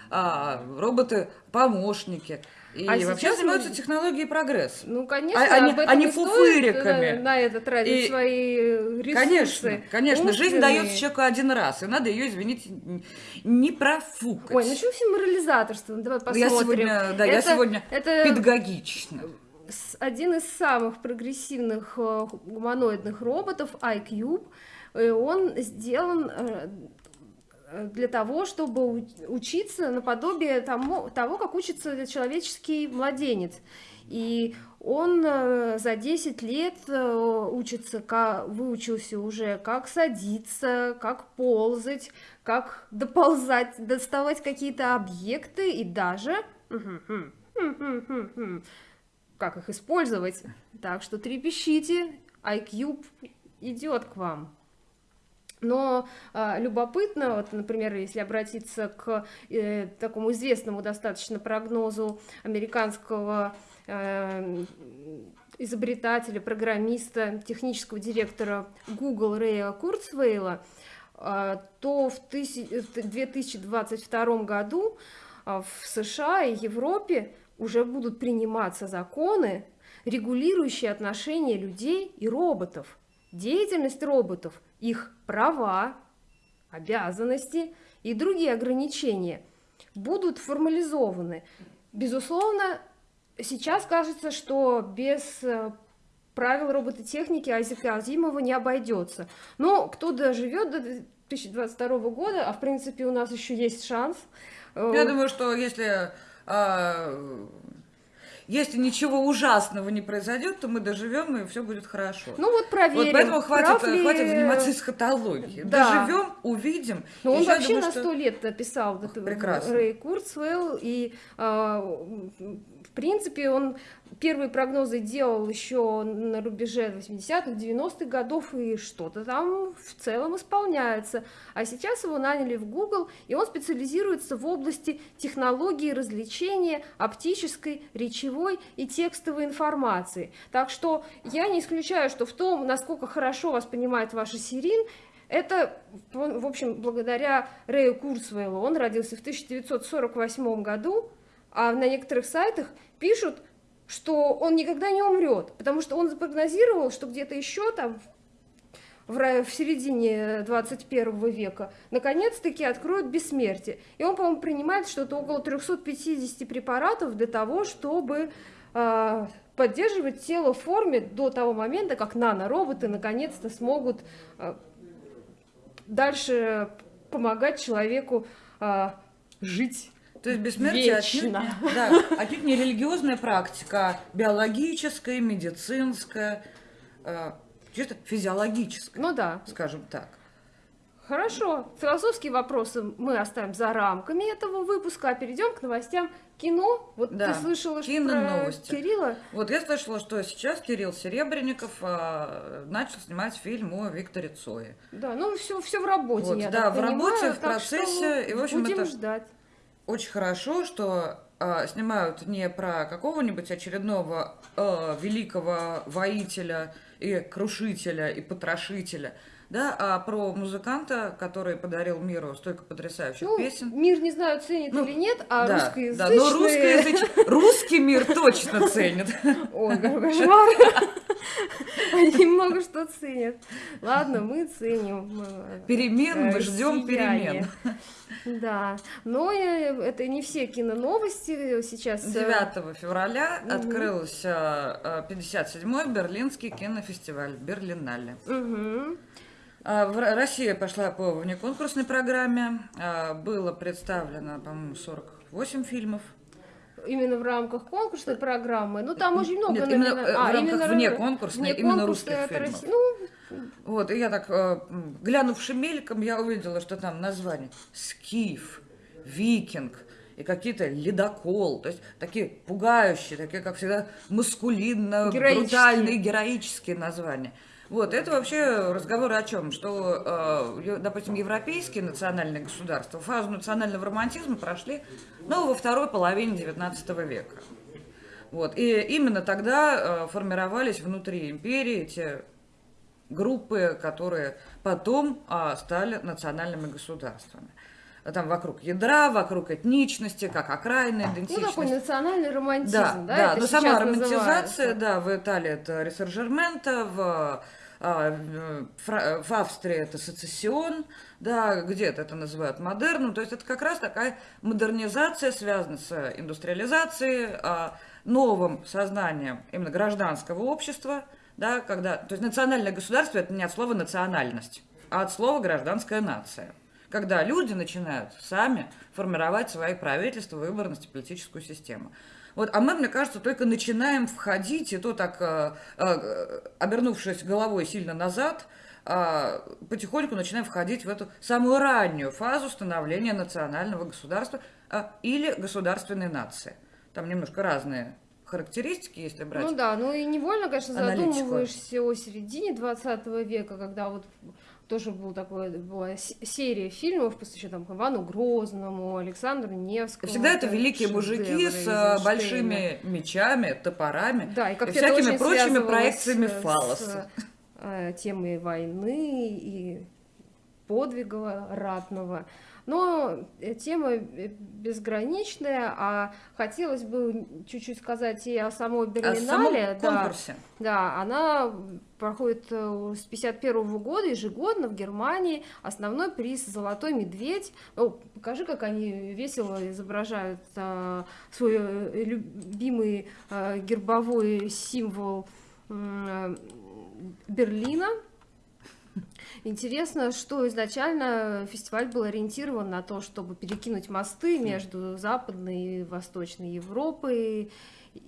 а, роботы-помощники. И А вообще занимаются мы- технологией прогресс. Ну, конечно, А- они- об этом они и стоит, фуфыриками. э, на это тратить И- свои ресурсы. Конечно, конечно, жизнь дается человеку один раз, и надо ее, извините, не профукать. Ой, ну что все морализаторство? Ну, Давай Ну, посмотрим. я сегодня, да, я Это- сегодня это педагогично. один из самых прогрессивных э, гуманоидных роботов, iCube, э, он сделан э, э, для того, чтобы учиться наподобие тому, того, как учится человеческий младенец. И он э, за 10 лет э, учится, выучился уже, как садиться, как ползать, как доползать, доставать какие-то объекты и даже как их использовать. Так что трепещите, iCube идет к вам. Но э, любопытно, вот, например, если обратиться к э, такому известному достаточно прогнозу американского э, изобретателя, программиста, технического директора Google Рэя Курцвейла, э, то в, тысяч, в 2022 году э, в США и Европе уже будут приниматься законы, регулирующие отношения людей и роботов, деятельность роботов, их права, обязанности и другие ограничения будут формализованы. Безусловно, сейчас кажется, что без э, правил робототехники Айзека Азимова не обойдется. Но кто доживет до 2022 года, а в принципе у нас еще есть шанс. Э, Я думаю, что если а, если ничего ужасного не произойдет, то мы доживем, и все будет хорошо. Ну вот проверим. Вот поэтому хватит, ли... хватит заниматься эсхатологией. Да. Доживем, увидим. Но он вообще думаю, на сто что... лет написал Прекрасно. Рэй Курцвелл, и э, в принципе он первые прогнозы делал еще на рубеже 80-х, 90-х годов, и что-то там в целом исполняется. А сейчас его наняли в Google, и он специализируется в области технологии развлечения, оптической, речевой и текстовой информации. Так что я не исключаю, что в том, насколько хорошо вас понимает ваша Сирин, это, в общем, благодаря Рэю Курсвейлу. Он родился в 1948 году, а на некоторых сайтах пишут, что он никогда не умрет, потому что он запрогнозировал, что где-то еще там в, середине 21 века наконец-таки откроют бессмертие. И он, по-моему, принимает что-то около 350 препаратов для того, чтобы э, поддерживать тело в форме до того момента, как нанороботы наконец-то смогут э, дальше помогать человеку э, жить. То есть бессмертие отнюдь, да, отнюдь не религиозная практика, а биологическая, медицинская, э, чисто физиологическая. Ну да. Скажем так. Хорошо. Философские вопросы мы оставим за рамками этого выпуска, а перейдем к новостям кино. Вот да. ты слышала что про новости. Кирилла? Вот я слышала, что сейчас Кирилл Серебренников а, начал снимать фильм о Викторе Цое. Да, ну все, все в работе, вот, я Да, в понимаю, работе, в процессе. И, в общем, будем это... ждать очень хорошо, что э, снимают не про какого-нибудь очередного э, великого воителя и крушителя и потрошителя, да, а про музыканта, который подарил миру столько потрясающих ну, песен. Мир не знаю, ценит ну, или нет, а да, русскоязычные... Да, но русскоязыч... русский мир точно ценит. [laughs] Ой, [laughs] кошмар. Они много что ценят. Ладно, мы ценим. Перемен, мы ждем перемен. Да, но это не все киноновости сейчас. 9 э, февраля угу. открылся 57-й Берлинский кинофестиваль Берлинале. Угу. Россия пошла по внеконкурсной программе. А, было представлено, по-моему, 48 фильмов. Именно в рамках конкурсной программы. Ну, там очень много. Нет, именно номина... а, в рамках именно вне конкурсной, именно русских фильмов. Россия. Ну, вот, и я так, э, глянувши мельком, я увидела, что там название «Скиф», «Викинг», и какие-то ледокол, то есть такие пугающие, такие, как всегда, маскулинно, брутальные, героические названия. Вот, это вообще разговор о чем? Что, э, допустим, европейские национальные государства фазу национального романтизма прошли, ну, во второй половине XIX века. Вот, и именно тогда э, формировались внутри империи эти группы, которые потом а, стали национальными государствами. Там вокруг ядра, вокруг этничности, как окраинная идентичность. Ну, такой национальный романтизм, да? Да, да но сама романтизация, да, в Италии это ресоржермента, в а, в Австрии это сецессион, да, где-то это называют модерном, то есть это как раз такая модернизация связана с индустриализацией, а, новым сознанием именно гражданского общества, да, когда, то есть национальное государство это не от слова национальность, а от слова гражданская нация. Когда люди начинают сами формировать свои правительства, выборность и политическую систему. Вот, а мы, мне кажется, только начинаем входить, и то так, э, э, обернувшись головой сильно назад, э, потихоньку начинаем входить в эту самую раннюю фазу становления национального государства или государственной нации. Там немножко разные характеристики, если брать. Ну да, ну и невольно, конечно, аналитику. задумываешься о середине 20 века, когда вот тоже был такой, была с- серия фильмов, посвященных там Ивану Грозному, Александру Невскому. Всегда это великие мужики с э, большими мечами, топорами Да, и, как и всякими прочими проекциями с, фаллоса. э, темой войны и подвига ратного. Но э, тема э, безграничная, а хотелось бы чуть-чуть сказать и о самой О Берлинале. самом да. конкурсе. Да, она проходит э, с 51 года ежегодно в Германии. Основной приз «Золотой медведь». О, покажи, как они весело изображают э, свой любимый э, гербовой символ э, Берлина. Интересно, что изначально фестиваль был ориентирован на то, чтобы перекинуть мосты между Западной и Восточной Европой.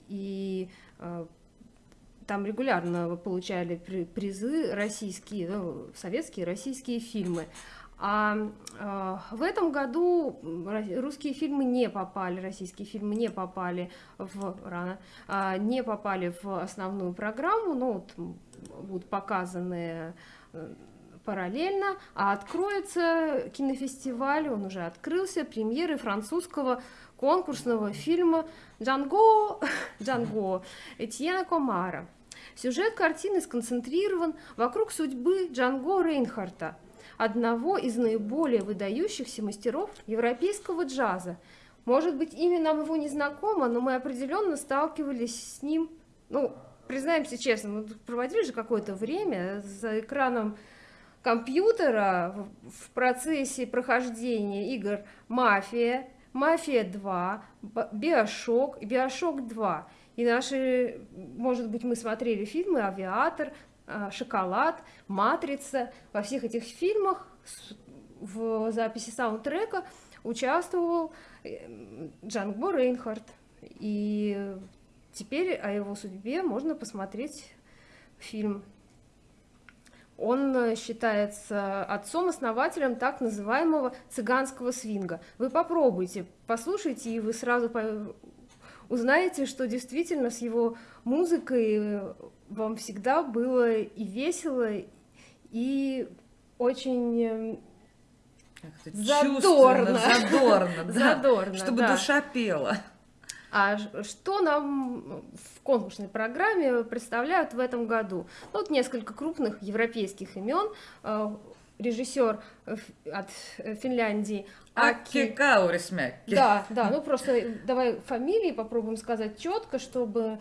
И э, там регулярно получали при- призы российские, ну, советские, российские фильмы. А э, в этом году русские фильмы не попали, российские фильмы не попали в рано, а, не попали в основную программу, ну вот будут показаны э, параллельно, а откроется кинофестиваль, он уже открылся, премьеры французского конкурсного фильма «Джанго», [laughs] «Джанго» Этьена Комара. Сюжет картины сконцентрирован вокруг судьбы Джанго Рейнхарта, одного из наиболее выдающихся мастеров европейского джаза. Может быть, имя нам его не знакомо, но мы определенно сталкивались с ним. Ну, признаемся честно, мы проводили же какое-то время за экраном компьютера в- процессе прохождения игр «Мафия», «Мафия 2», Б- «Биошок» и «Биошок 2». И наши, может быть, мы смотрели фильмы «Авиатор», а, «Шоколад», «Матрица». Во всех этих фильмах в записи саундтрека участвовал э, Джанго Рейнхард. И теперь о его судьбе можно посмотреть фильм. Он э, считается отцом-основателем так называемого цыганского свинга. Вы попробуйте, послушайте, и вы сразу узнаете, что действительно с его музыкой э, вам всегда было и весело, и очень э, Задорно. задорно, [laughs] да. задорно. Чтобы да. душа пела. А что нам в конкурсной программе представляют в этом году? Ну, Вот несколько крупных европейских имен. Э, Режиссер э, от э, Финляндии Аки. Каурисмяки. Да, да, [laughs] ну просто давай фамилии попробуем сказать четко, чтобы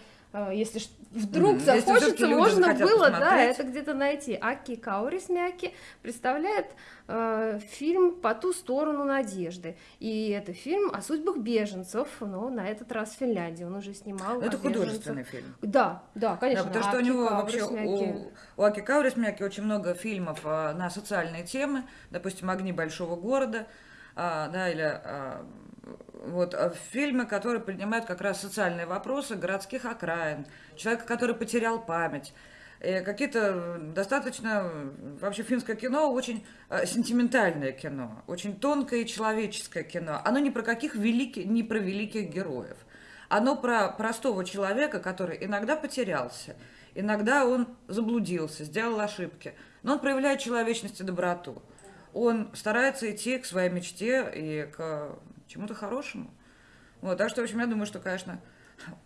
если ш- вдруг если захочется, люди можно было, да, посмотреть. это где-то найти. Аки Каурисмяки представляет э, фильм «По ту сторону надежды». И это фильм о судьбах беженцев, но на этот раз в Финляндии. Он уже снимал Ну, Это художественный фильм. Да, да, конечно. Да, потому что у Аки него вообще, Каурисмяки. у, у Аки Каурисмяки очень много фильмов а, на социальные темы, допустим, «Огни большого города», а, да, или а, вот а, фильмы, которые поднимают как раз социальные вопросы городских окраин, человека, который потерял память. Какие-то достаточно, вообще финское кино очень сентиментальное кино, очень тонкое и человеческое кино. Оно не про каких великих, не про великих героев. Оно про простого человека, который иногда потерялся, иногда он заблудился, сделал ошибки, но он проявляет человечность и доброту. Он старается идти к своей мечте и к чему-то хорошему. Вот, так что, в общем, я думаю, что, конечно,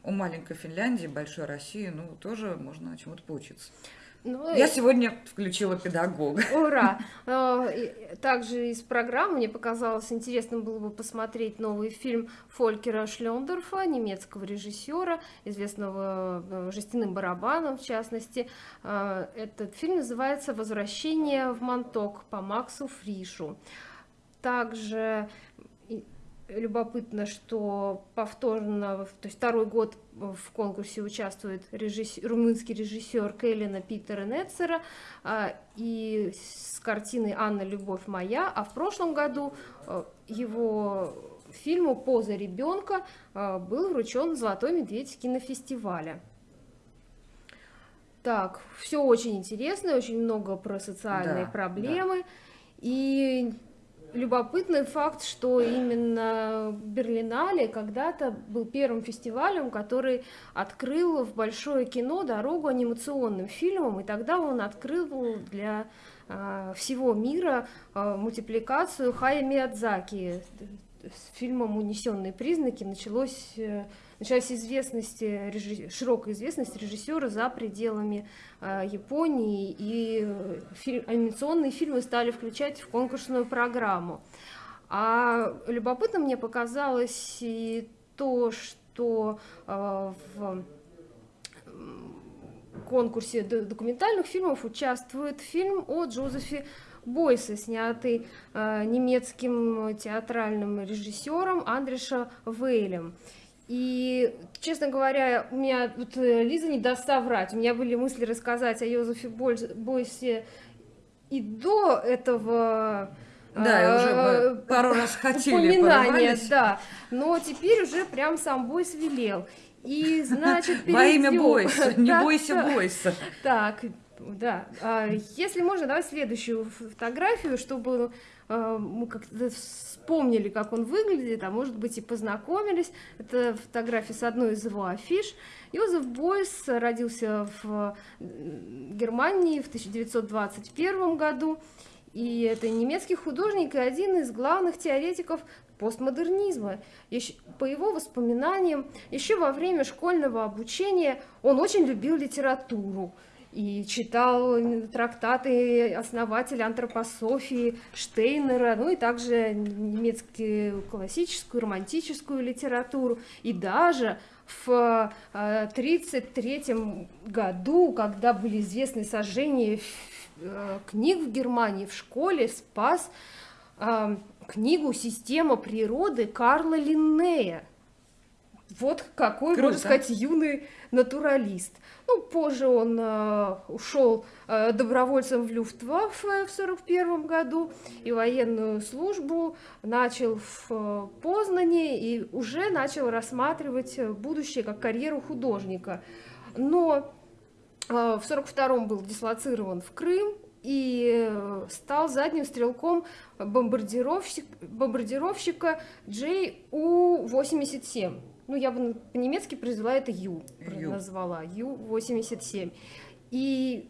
у маленькой Финляндии, большой России, ну, тоже можно чему-то поучиться. Ну, Я и- сегодня включила педагога. Ура! [laughs] Э, Также из программы мне показалось интересным было бы посмотреть новый фильм Фолькера Шлендорфа, немецкого режиссера, известного э, жестяным барабаном в частности. Э, Этот фильм называется «Возвращение в Монток» по Максу Фришу. Также любопытно, что повторно, то есть второй год в конкурсе участвует режисс- румынский режиссер Келлина Питера Нетцера а, и с картиной «Анна, любовь моя», а в прошлом году э, его фильму «Поза ребенка» э, был вручен «Золотой медведь» кинофестиваля. Так, все очень интересно, очень много про социальные Да, проблемы. И любопытный факт, что именно Берлинале когда-то был первым фестивалем, который открыл в большое кино дорогу анимационным фильмам, и тогда он открыл для э, всего мира э, мультипликацию Хая Миядзаки. С фильмом «Унесенные признаки» началось э, началась известность, режисс... широкая известность режиссера за пределами э, Японии, и э, фильм... анимационные фильмы стали включать в конкурсную программу. А любопытно мне показалось и то, что э, в конкурсе документальных фильмов участвует фильм о Джозефе Бойсе, снятый э, немецким театральным режиссером Андреша Вейлем. И, честно говоря, у меня вот э, Лиза не даст соврать. У меня были мысли рассказать о Йозефе Бойсе и до этого да, уже э, пару раз [laughs] хотели, упоминания, да. Но теперь уже прям сам Бойс велел. И, значит, перейдем... Во имя Бойса, не [laughs] бойся Бойса. Так, да. А, если можно, давай следующую фотографию, чтобы э, мы как-то вспомнили, как он выглядит, а может быть и познакомились. Это фотография с одной из его афиш. Йозеф Бойс родился в Германии в 1921 году. И это немецкий художник и один из главных теоретиков постмодернизма. По его воспоминаниям, еще во время школьного обучения он очень любил литературу и читал трактаты основателя антропософии Штейнера, ну и также немецкую классическую, романтическую литературу. И даже в 1933 э, году, когда были известны сожжения э, книг в Германии, в школе спас э, книгу «Система природы» Карла Линнея. Вот какой, Круто. можно сказать, юный натуралист. Ну, позже он э, ушел э, добровольцем в Люфтваффе в 1941 году и военную службу начал в э, Познане и уже начал рассматривать будущее как карьеру художника. Но э, в 1942 был дислоцирован в Крым и э, стал задним стрелком бомбардировщик, бомбардировщика JU-87 ну, я бы по-немецки произвела это Ю, Ю. назвала, Ю-87. И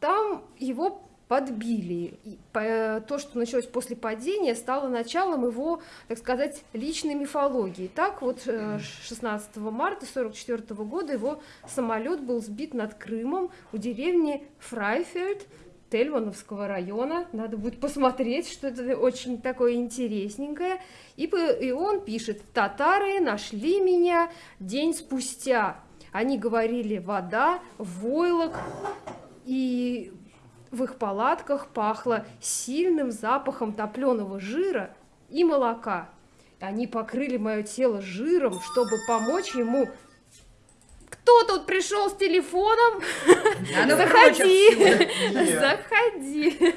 там его подбили. И то, что началось после падения, стало началом его, так сказать, личной мифологии. Так вот, 16 э, марта 1944 года его самолет был сбит над Крымом у деревни Фрайфельд, Тельмановского района. Надо будет посмотреть, что это очень такое интересненькое. И, и он пишет, татары нашли меня день спустя. Они говорили вода, войлок, и в их палатках пахло сильным запахом топленого жира и молока. Они покрыли мое тело жиром, чтобы помочь ему кто тут пришел с телефоном? Заходи, заходи.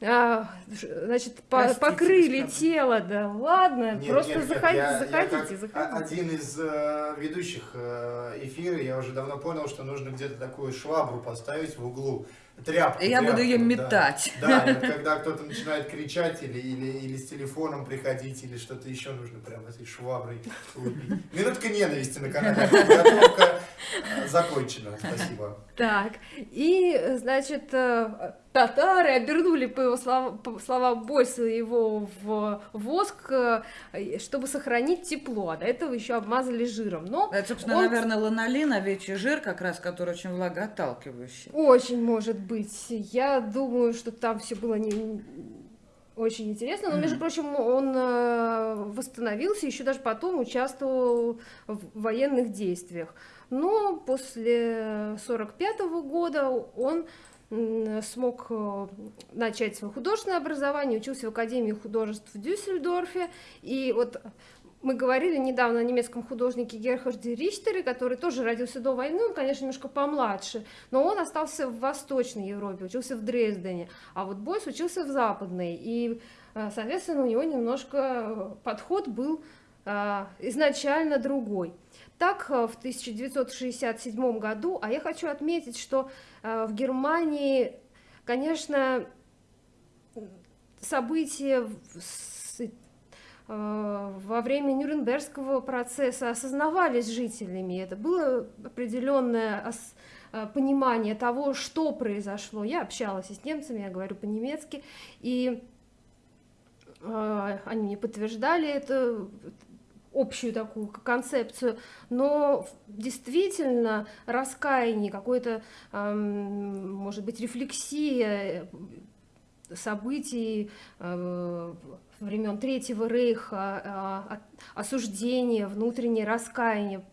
А, значит, по покрыли тело, да ладно, нет, просто нет, заходи, я, заходите, я заходите. Один из э, ведущих э, эфира, я уже давно понял, что нужно где-то такую швабру поставить в углу, тряпку. Я тряпку, буду ее метать. Да, [laughs] да когда кто-то начинает кричать или, или, или с телефоном приходить, или что-то еще нужно прям этой шваброй лупить. Минутка ненависти на канале. Подготовка э, закончена. Спасибо. Так, и, значит, э, татары обернули, по его словам, по словам Бойса, его в воск, э, чтобы сохранить тепло, а до этого еще обмазали жиром. Но Это, собственно, он... наверное, ланолин, овечий жир, как раз, который очень влагоотталкивающий. Очень может быть. Я думаю, что там все было не очень интересно. Но, между прочим, он э, восстановился, еще даже потом участвовал в военных действиях. Но после 1945 года он смог э, начать свое художественное образование, учился в Академии художеств в Дюссельдорфе, и вот мы говорили недавно о немецком художнике Герхарде Ричтере, который тоже родился до войны, он, конечно, немножко помладше, но он остался в Восточной Европе, учился в Дрездене, а вот Бойс учился в Западной, и, э, соответственно, у него немножко подход был э, изначально другой. Так, в 1967 году, а я хочу отметить, что Э, в Германии, конечно, события во время Нюрнбергского процесса осознавались жителями. Это было определенное понимание того, что произошло. Я общалась с немцами, я говорю по-немецки, и они мне подтверждали это общую такую концепцию, но действительно раскаяние, какое-то, может быть, рефлексия событий э, времен Третьего Рейха, осуждение, внутреннее раскаяние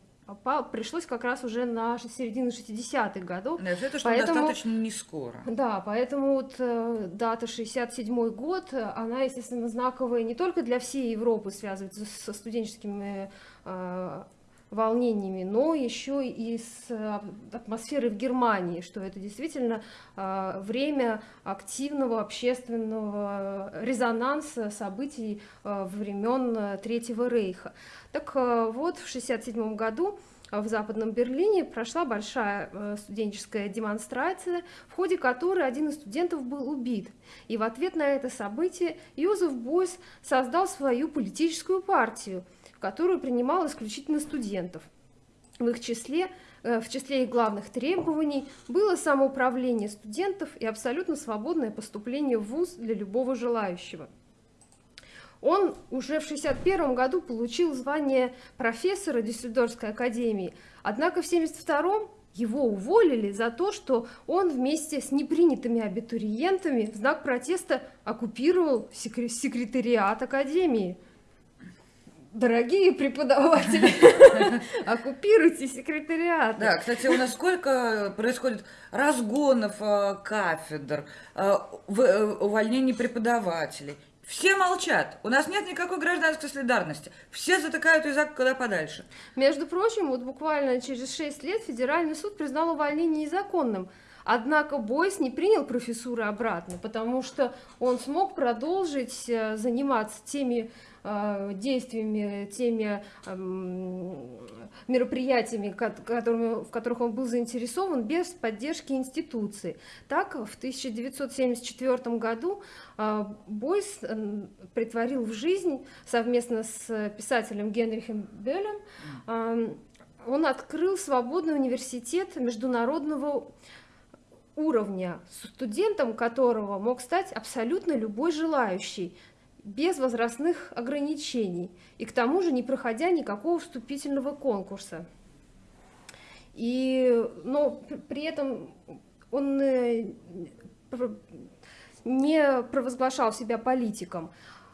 пришлось как раз уже на середину 60-х годов. Да, это что поэтому, достаточно не скоро. Да, поэтому вот э, дата 67 год, она, естественно, знаковая не только для всей Европы, связывается со студенческими э, волнениями, но еще и с э, атмосферой в Германии, что это действительно э, время активного общественного резонанса событий э, времен Третьего Рейха. Так вот, в 1967 году в Западном Берлине прошла большая студенческая демонстрация, в ходе которой один из студентов был убит. И в ответ на это событие Юзеф Бойс создал свою политическую партию, которую принимал исключительно студентов. В их числе в числе их главных требований было самоуправление студентов и абсолютно свободное поступление в ВУЗ для любого желающего. Он уже в 1961 году получил звание профессора Дюссельдорфской академии, однако в 1972 его уволили за то, что он вместе с непринятыми абитуриентами в знак протеста оккупировал секретариат академии. Дорогие преподаватели, [laughs] оккупируйте секретариат. Да, кстати, у нас сколько происходит разгонов э, кафедр, э, э, увольнений преподавателей. Все молчат. У нас нет никакой гражданской солидарности. Все затыкают язык куда подальше. Между прочим, вот буквально через 6 лет Федеральный суд признал увольнение незаконным. Однако Бойс не принял профессуры обратно, потому что он смог продолжить заниматься теми действиями, теми мероприятиями, которыми, в которых он был заинтересован, без поддержки институции. Так, в 1974 году э, Бойс притворил в жизнь совместно с писателем Генрихом Беллем, он открыл свободный университет международного уровня, студентом которого мог стать абсолютно любой желающий, без возрастных ограничений, и к тому же не проходя никакого вступительного конкурса. И, но при этом он э, не провозглашал себя политиком.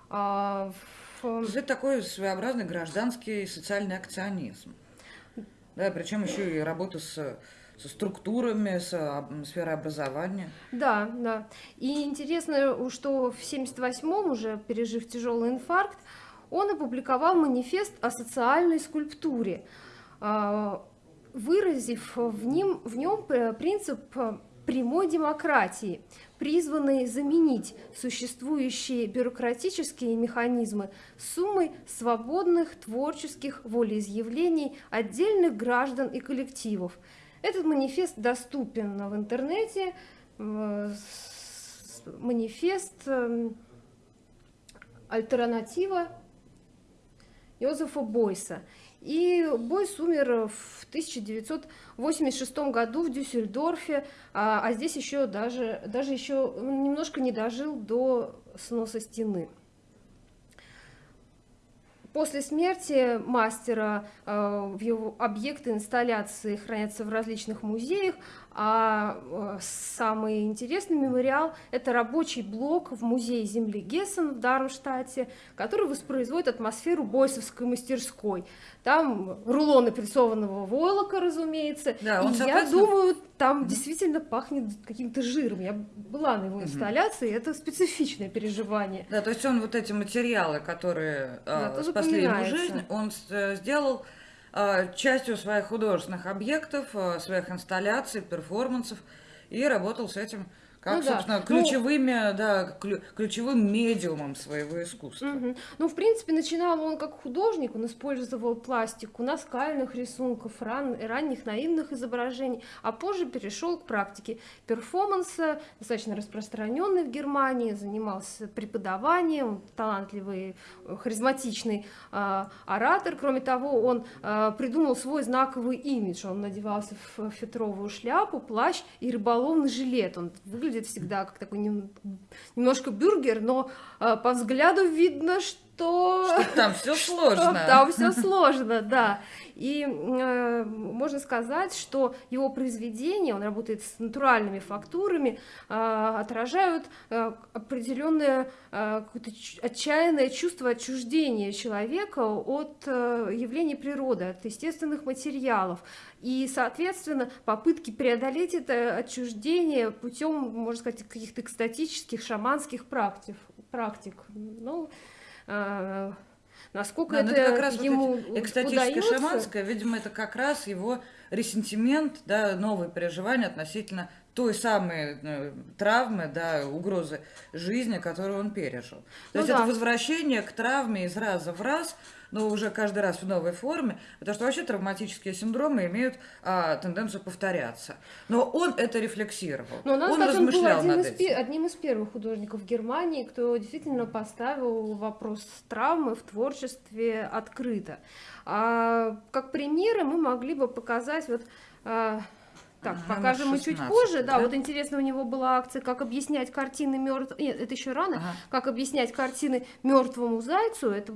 А в... Это такой своеобразный гражданский социальный акционизм. Да, причем еще и работа с со структурами, с сферой образования. Да, да. И интересно, что в 78-м, уже пережив тяжелый инфаркт, он опубликовал манифест о социальной скульптуре, а, выразив в нем, в нем принцип прямой демократии, призванный заменить существующие бюрократические механизмы суммой свободных творческих волеизъявлений отдельных граждан и коллективов – этот манифест доступен в интернете. Манифест эм, альтернатива Йозефа Бойса. И Бойс умер в 1986 году в Дюссельдорфе, а, а здесь еще даже, даже еще немножко не дожил до сноса стены. После смерти мастера э, его объекты инсталляции хранятся в различных музеях, а э, самый интересный мемориал – это рабочий блок в музее земли Гессен в Дармштадте, который воспроизводит атмосферу бойсовской мастерской. Там рулоны прессованного войлока, разумеется. Да, и я думаю, там действительно пахнет каким-то жиром. Я была на его инсталляции, угу. это специфичное переживание. Да, то есть он вот эти материалы, которые да, э, спасли ему жизнь, он э, сделал частью своих художественных объектов, э, своих инсталляций, перформансов, и работал с этим как, Ну да. собственно, Ну- ключевыми, да, клю- ключевым медиумом своего искусства. Мгм. Ну, в принципе, начинал он как художник, он использовал пластику наскальных рисунков, ран, ранних наивных изображений, а позже перешел к практике перформанса, достаточно распространенный в Германии, занимался преподаванием, талантливый, э, харизматичный а, оратор. Кроме того, он а, придумал свой знаковый имидж, он надевался в фетровую шляпу, плащ и рыболовный жилет. Он выглядит всегда как такой нем- немножко бюргер, но а, по взгляду видно, что... Что там все [laughs] сложно. Там все сложно, да. И э, можно сказать, что его произведения, он работает с натуральными фактурами, э, отражают э, определенное э, отчаянное чувство отчуждения человека от э, явлений природы, от естественных материалов. И, соответственно, попытки преодолеть это отчуждение путем, можно сказать, каких-то экстатических шаманских практик. практик. Ну, э, насколько Да, ну это, это как раз вот ему эти экстатическое удаётся. шаманское, видимо, это как раз его ресентимент, да, новые переживания относительно той самой э, травмы, да, угрозы жизни, которую он пережил. То Ну есть да. это возвращение к травме из раза в раз, но уже каждый раз в новой форме, потому что вообще травматические синдромы имеют а, тенденцию повторяться. Но он это рефлексировал, Но надо он сказать, он был размышлял один над из, этим. одним из первых художников Германии, кто действительно поставил вопрос травмы в творчестве открыто. А, как примеры мы могли бы показать вот а, так, Ага, покажем мы чуть 16, позже. Да, да? вот интересно, у него была акция «Как объяснять картины мертв...» Нет, это еще рано. Ага. «Как объяснять картины мертвому зайцу». Это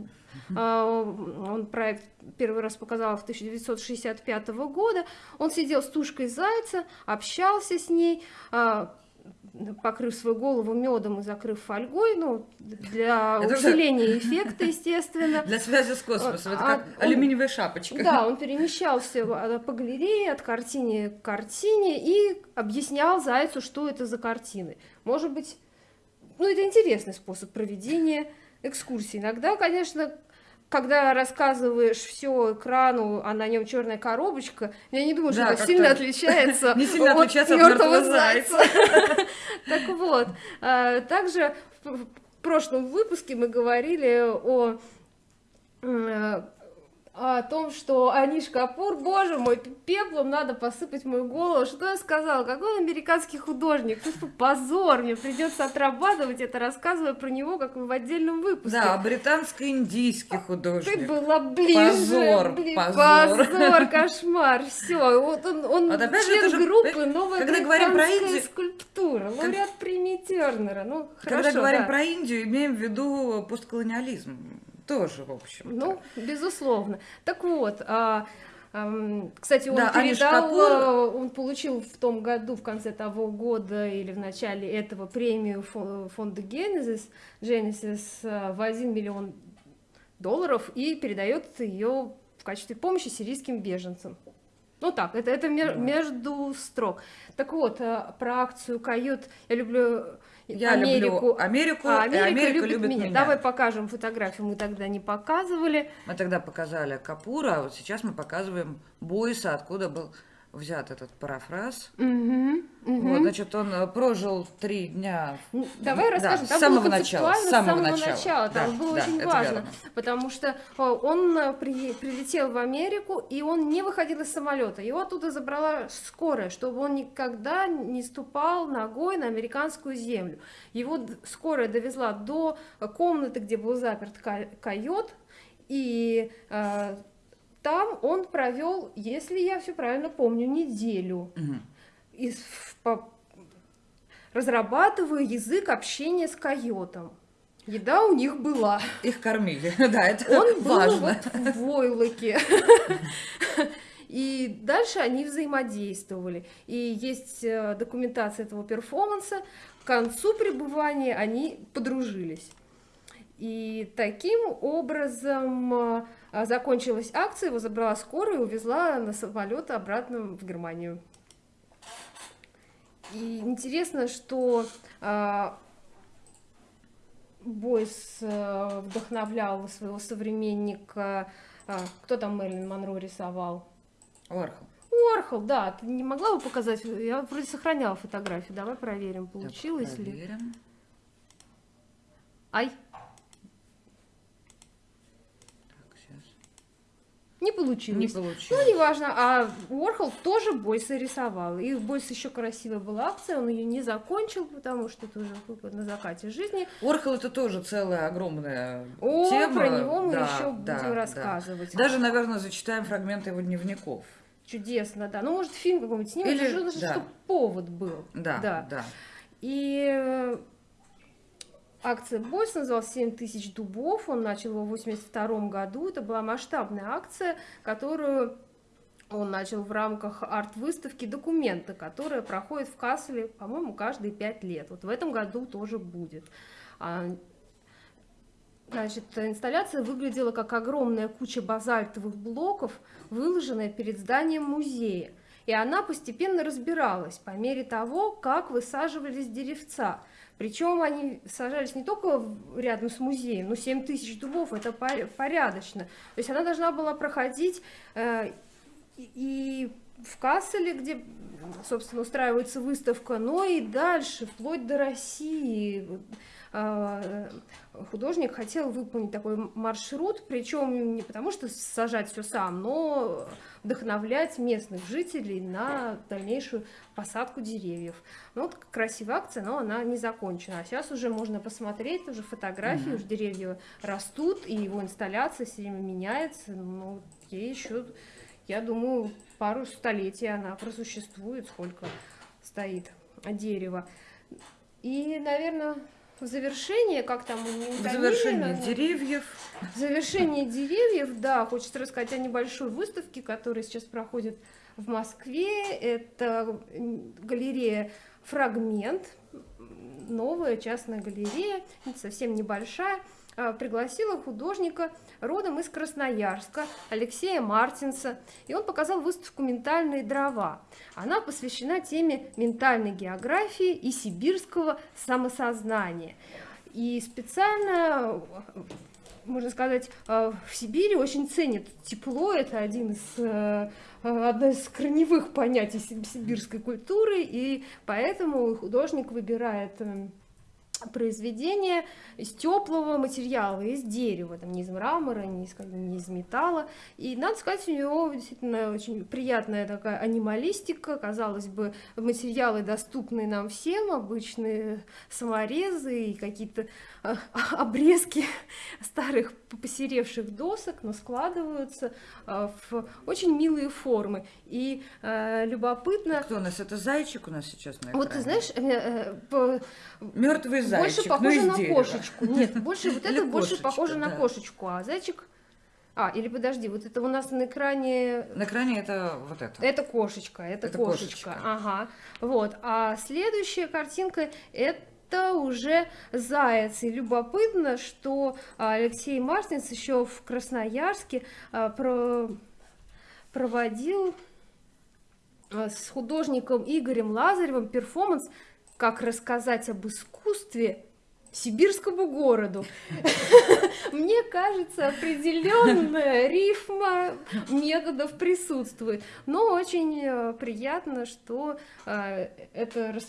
а, он проект первый раз показал в 1965 года. Он сидел с тушкой зайца, общался с ней, а, покрыв свою голову медом и закрыв фольгой, ну, для Это усиления эффекта, естественно. Для связи с космосом, это А, как он- алюминиевая шапочка. Да, он перемещался а, по галерее от картине к картине и объяснял Зайцу, что это за картины. Может быть, ну это интересный способ проведения экскурсии. Иногда, конечно, когда рассказываешь все экрану, а на нем черная коробочка, я не думаю, что Да, это как-то сильно отличается [laughs] не сильно от мертвого зайца. [laughs] Так вот, а, также в в прошлом выпуске мы говорили о э, о том, что Аниш Капур, боже мой, пеплом надо посыпать мою голову. Что я сказала? Какой он американский художник? Что позор, мне придется отрабатывать это, рассказывая про него, как в отдельном выпуске. Да, британско-индийский Ты художник. была ближе. Позор, блин, позор. позор, [laughs] кошмар. Все, вот он, он Вот опять член же, группы новая когда говорим про Индию- скульптура, лауреат премии Тернера. Ну, Когда хорошо, говорим да. про Индию, имеем в виду постколониализм. Тоже, в общем. Ну, безусловно. Так вот, а, кстати, он Да, передал, Капур- а, он получил в том году, в конце того года или в начале этого премию фо- фонда Genesis, Genesis а, в 1 миллион долларов и передает ее в качестве помощи сирийским беженцам. Ну так, это, это между строк. Так вот, а, про акцию «Кают» я люблю Я Америку. люблю Америку, а Америка, Америка любит, меня. меня. Давай покажем фотографию, мы тогда не показывали. Мы тогда показали Капура, а вот сейчас мы показываем Бойса, откуда был взят этот парафраз. Мгм, мгм. Вот, значит, он э, прожил три дня. Ну, Давай Да, расскажем. с Там самого начала, с самого начала. начала. Там Да, было да, очень важно, верно. потому что э, он э, при- прилетел в Америку, и он не выходил из самолета. Его оттуда забрала скорая, чтобы он никогда не ступал ногой на американскую землю. Его скорая довезла до комнаты, где был заперт койот, и э, там он провел, если я все правильно помню, неделю Мгм. из- по- разрабатываю язык общения с койотом. Еда у них была. Их кормили. [laughs] Да, это Он был важно. вот в войлоке. И дальше они взаимодействовали. И есть э, документация этого перформанса. К концу пребывания они подружились. И таким образом э, закончилась акция, его забрала скорая и увезла на самолет обратно в Германию. И интересно, что а, Бойс э, вдохновлял своего современника. а, кто там Мэрилин Монро рисовал? Уорхол. Уорхол, да, ты не могла бы показать? Я вроде сохраняла фотографию. Давай проверим, Так, получилось ли. проверим. Ай, Так, сейчас. Не получилось. Не получилось. Ну, неважно. А Уорхол тоже Бойса рисовал. И у Бойса еще красивая была акция, он ее не закончил, потому что это уже как бы на закате жизни. Орхол это тоже целая огромная О, тема. про него мы Да, еще да, будем да. рассказывать. Даже, наверное, зачитаем фрагменты его дневников. Чудесно, да. Ну, может, фильм какой-нибудь снимем, Или- да. чтобы повод был. Да, Да. да. И э, акция Бойс называлась «7 тысяч дубов». Он начал его в 82 году. Это была масштабная акция, которую он начал в рамках арт-выставки «Документы», которая проходит в Касселе, по-моему, каждые пять лет. Вот в этом году тоже будет. А, Значит, инсталляция выглядела как огромная куча базальтовых блоков, выложенная перед зданием музея. И она постепенно разбиралась по мере того, как высаживались деревца. Причем они сажались не только рядом с музеем, но 7 тысяч дубов, это по- порядочно. То есть она должна была проходить э, и в Касселе, где, собственно, устраивается выставка, но и дальше, вплоть до России. А, Художник хотел выполнить такой маршрут, причем не потому, что сажать все сам, но вдохновлять местных жителей на дальнейшую посадку деревьев. Ну, вот красивая акция, но она не закончена. А сейчас уже можно посмотреть, уже фотографии, Мгм. уже деревья растут, и его инсталляция все время меняется. Ну, ей еще, я думаю, пару столетий она просуществует, сколько стоит дерево. И, наверное, в завершение, как там у В завершение деревьев. в завершение деревьев, да, хочется рассказать о небольшой выставке, которая сейчас проходит в Москве. Это галерея «Фрагмент», новая частная галерея, совсем небольшая. А, Пригласила художника родом из Красноярска, Алексея Мартинса, и он показал выставку «Ментальные дрова». Она посвящена теме ментальной географии и сибирского самосознания. И специально можно сказать, э, в Сибири очень ценят тепло. Это один из, э, одно из корневых понятий си- сибирской культуры. И поэтому художник выбирает эм, произведение из теплого материала, из дерева, там, не из мрамора, не из, не из металла. И, надо сказать, у него действительно очень приятная такая анималистика. Казалось бы, материалы доступны нам всем, обычные саморезы и какие-то а, обрезки [laughs] старых посеревших досок, но складываются а, в очень милые формы. И э, любопытно... Кто у нас? Это зайчик у нас сейчас на Вот ты экране? знаешь, э, э, по- Мертвый зайчик, больше но похоже на дерева. кошечку. Нет, больше [laughs] вот это больше похоже на кошечку, а зайчик. А, или подожди, вот это у нас на экране. На экране это вот это. Это кошечка, это, Это кошечка. кошечка. Ага. Вот. А следующая картинка это уже заяц. И любопытно, что а, Алексей Мартинс еще в Красноярске а, про- проводил а, с художником Игорем Лазаревым перформанс «Как рассказать об искусстве сибирскому городу». Мне кажется, определенная рифма методов присутствует. Но очень э, приятно, что э, эта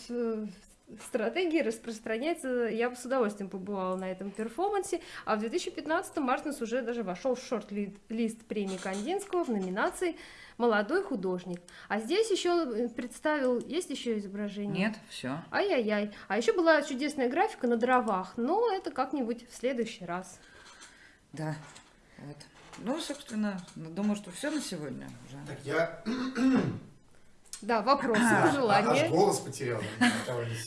стратегия распространяется. Я бы с удовольствием побывала на этом перформансе. А в 2015 Мартинс уже даже вошел в шорт-лист премии Кандинского в номинации «Молодой художник». А здесь еще представил... Есть еще изображение? Нет, все. Ай-яй-яй. А еще была чудесная графика на дровах, но это как-нибудь в следующий раз. Да. Вот. Ну, собственно, думаю, что все на сегодня уже. Так я Да, вопросы, а, аж пожелания. голос потерял.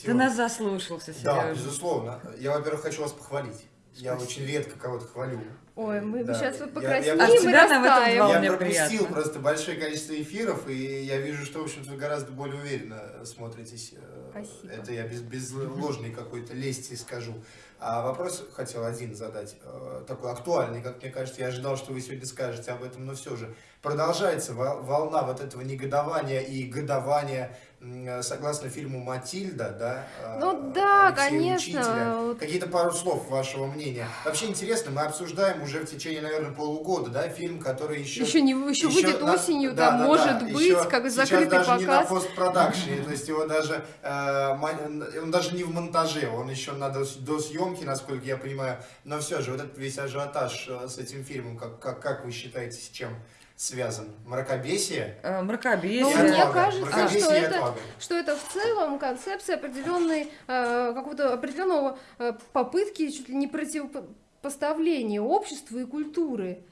Ты нас заслушался, Да, Сережа. безусловно. Я, во-первых, хочу вас похвалить. Я очень редко кого-то хвалю. Ой, мы Да. сейчас Я- вот я- покраснеем я- и это растаем. Я пропустил приятно. просто большое количество эфиров, и я вижу, что, в общем-то, вы гораздо более уверенно смотритесь. Э, Спасибо. Это я без, без ложной какой-то лести скажу. А вопрос хотел один задать, э, такой актуальный, как мне кажется. Я ожидал, что вы сегодня скажете об этом, но все же. Продолжается вол- волна вот этого негодования и годования согласно фильму «Матильда», да? э, Ну да, Алексея конечно. Какие-то пару слов вашего мнения. Вообще интересно, мы обсуждаем уже в течение, наверное, полугода, да, фильм, который еще... Еще не еще выйдет на- осенью, да, там да, может да, быть, еще как закрытый даже не на показ. постпродакшене, [laughs] то есть его даже, э, он даже не в монтаже, он еще на дос- досъемке, насколько я понимаю, но все же, вот этот весь ажиотаж э, с этим фильмом, как, как, как вы считаете, с чем связан? Мракобесие? Э, Мракобесие. Ну, И мне отвага. кажется, Мракобесие что это- что это в целом концепция определенной, э, какого-то определенного э, попытки чуть ли не противопоставления общества и культуры.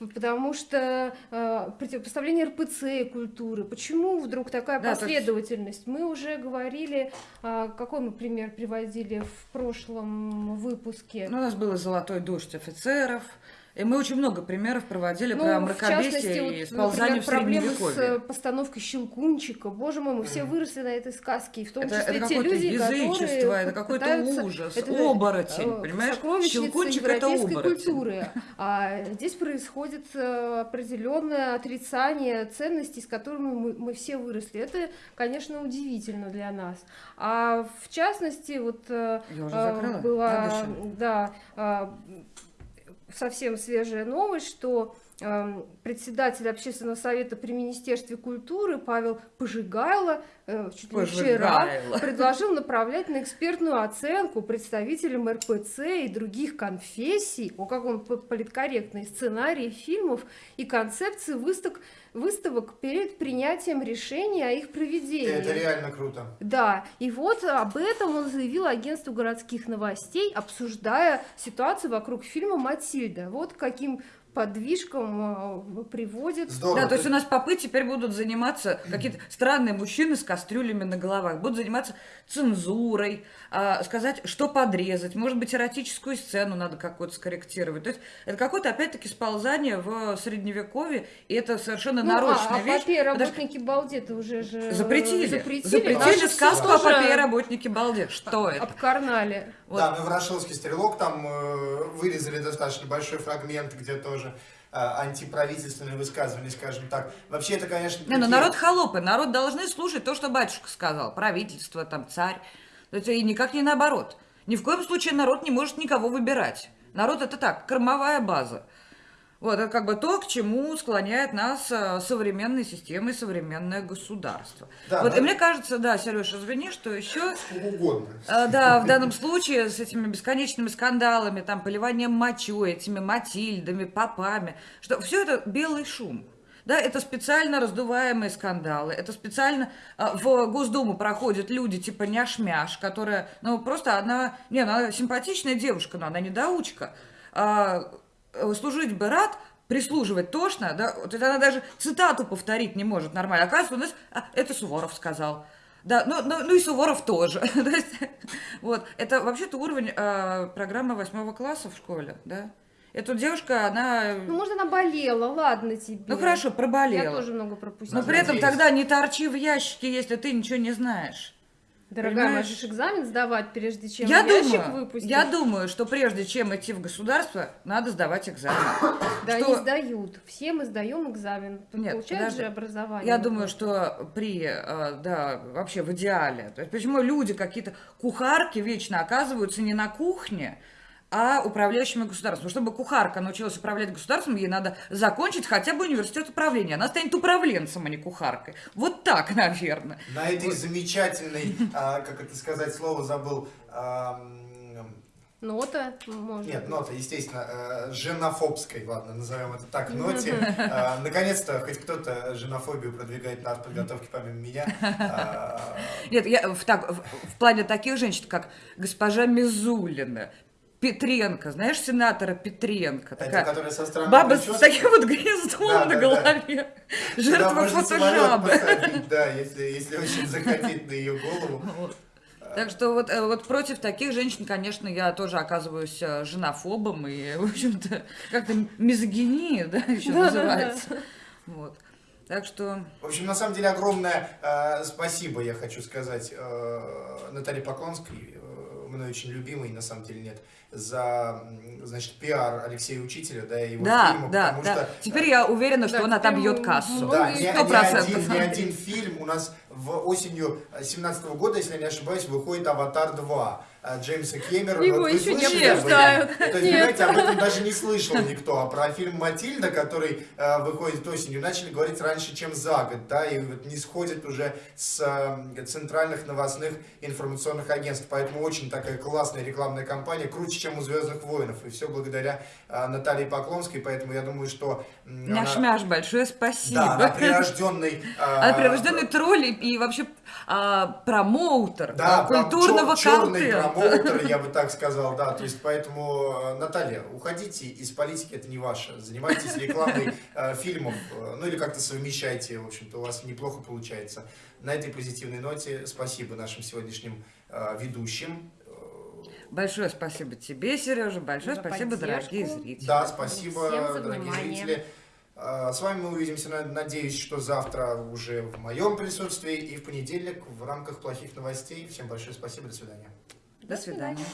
Потому что э, противопоставление РПЦ и культуры. Почему вдруг такая Да, последовательность? Мы уже говорили, э, какой мы пример приводили в прошлом выпуске. Ну, у нас был «Золотой дождь офицеров», и мы очень много примеров проводили Ну, про мракобесие вот, и сползание например, в проблемы с э, постановкой Щелкунчика. Боже мой, мы все Мгм. выросли на этой сказке, и в том Это, числе это те люди, язычество, которые это какой-то пытаются- ужас, это, оборотень, э, понимаешь? Щелкунчик это оборотень. культуры. А здесь происходит э, определенное отрицание ценностей, с которыми мы, мы все выросли. Это, конечно, удивительно для нас. А в частности, вот э, Я уже закрыла? была, да, совсем свежая новость, что председатель общественного совета при Министерстве культуры Павел Пожигайло э, чуть ли вчера предложил направлять на экспертную оценку представителям РПЦ и других конфессий, о как он политкорректный, сценарии фильмов и концепции выставок, выставок перед принятием решения о их проведении. Это реально круто. Да, и вот об этом он заявил агентству городских новостей, обсуждая ситуацию вокруг фильма «Матильда». Вот каким подвижкам э, приводит. Здорово. Да, то есть у нас попы теперь будут заниматься, какие-то странные мужчины с кастрюлями на головах, будут заниматься цензурой, сказать, что подрезать, может быть, эротическую сцену надо какую-то скорректировать. То есть это какое-то, опять-таки, сползание в средневековье, и это совершенно Ну, нарочная а, вещь. а потому что работники балдеты уже же Запретили. запретили, Запретили, сказку о попе работники балдет. Что это? обкарнали. Вот. Да, мы в «Ворошиловский стрелок» там э, вырезали достаточно большой фрагмент, где тоже э, антиправительственные высказывания, скажем так. Вообще это, конечно... Не, ну народ холопы, народ должны слушать то, что батюшка сказал, правительство, там, царь. Это и никак не наоборот. Ни в коем случае народ не может никого выбирать. Народ это так, кормовая база. Вот, это как бы то, к чему склоняет нас э, современная система и современное государство. Да, вот, но- и мне кажется, да, Сереж, извини, что еще угодно. а, Да, в данном случае с этими бесконечными скандалами, там, поливанием мочой, этими Матильдами, попами, что все это белый шум. Да, это специально раздуваемые скандалы, это специально а, в Госдуму проходят люди типа няш-мяш, которая, ну, просто она, не, она симпатичная девушка, но она недоучка. А, служить бы рад, прислуживать тошно, да, вот это она даже цитату повторить не может нормально. Оказывается, у нас, а, это Суворов сказал. Да, ну, ну, ну и Суворов тоже. [laughs] То есть, вот, это вообще-то уровень э, программы восьмого класса в школе, да. Эта девушка, она, Ну, может, она болела, ладно тебе. ну хорошо, Я проболела. тоже много пропустила. Но при этом тогда не торчи в ящике, если ты ничего не знаешь. Дорогая, понимаешь? можешь экзамен сдавать, прежде чем Я ящик думаю, выпустить. я думаю, что прежде чем идти в государство, надо сдавать экзамен. Да, что- они сдают. Все мы сдаем экзамен. Нет, Получают же образование. Я думаю, что при, э, да, вообще в идеале. То есть почему люди какие-то кухарки вечно оказываются не на кухне, а управляющими государством. Чтобы кухарка научилась управлять государством, ей надо закончить хотя бы университет управления. Она станет управленцем, а не кухаркой. Вот так, наверное. На этой замечательной, а, как это сказать, слово забыл, Нота, может Нет, быть. нота, естественно, э, женофобской, ладно, назовем это так, ноте. Э, [laughs] Наконец-то хоть кто-то женофобию продвигает на подготовке помимо меня. А, Нет, я в, так, в, в плане таких женщин, как госпожа Мизулина, Петренко, знаешь, сенатора Петренко, Это такая которая со странной баба с таким вот гнездом Да, на да, да. голове, Туда жертва фотожабы. Да, если, если очень захотеть на ее голову. [laughs] Вот. Так что вот, э, вот против таких женщин, конечно, я тоже оказываюсь э, женофобом и, [laughs] в общем-то, как-то мизогиния, да, еще Да-да-да. называется. Вот. Так что, В общем, на самом деле, огромное э, спасибо, я хочу сказать, э, Наталье Поклонской, мной очень любимой, на самом деле нет, за, значит, пиар Алексея Учителя, да, и его да, фильма, да, потому да. что... Теперь я уверена, что Да, он отобьет кассу. Да, ни, ни один, ни один фильм у нас в осенью 2017 года, если я не ошибаюсь, выходит «Аватар 2» э, Джеймса Кэмерона. Его Вот еще не слышали обсуждают. То есть, понимаете, об этом даже не [laughs] слышал никто. А про фильм «Матильда», который э, выходит осенью, начали говорить раньше, чем за год, да, и вот не сходит уже с э, центральных новостных информационных агентств. Поэтому очень такая классная рекламная кампания, круче, чем у «Звездных воинов». И все благодаря э, Наталье Поклонской, поэтому я думаю, что... м, она- большое спасибо. Да, она прирожденный... э, Она прирожденный тролль и, вообще а, промоутер Да, а, культурного черный контента. промоутер, я бы так сказал, да. То есть, [laughs] поэтому, э, Наталья, уходите из политики, это не ваше. Занимайтесь рекламой э, фильмов, э, ну или как-то совмещайте, в общем-то, у вас неплохо получается. На этой позитивной ноте спасибо нашим сегодняшним э, ведущим. Большое спасибо тебе, Сережа. Большое За спасибо, поддержку. дорогие зрители. Да, спасибо, Всем за дорогие внимание. зрители. Э, С вами мы увидимся, на- надеюсь, что завтра уже в моем присутствии и в понедельник в рамках плохих новостей. Всем большое спасибо, до свидания. До свидания.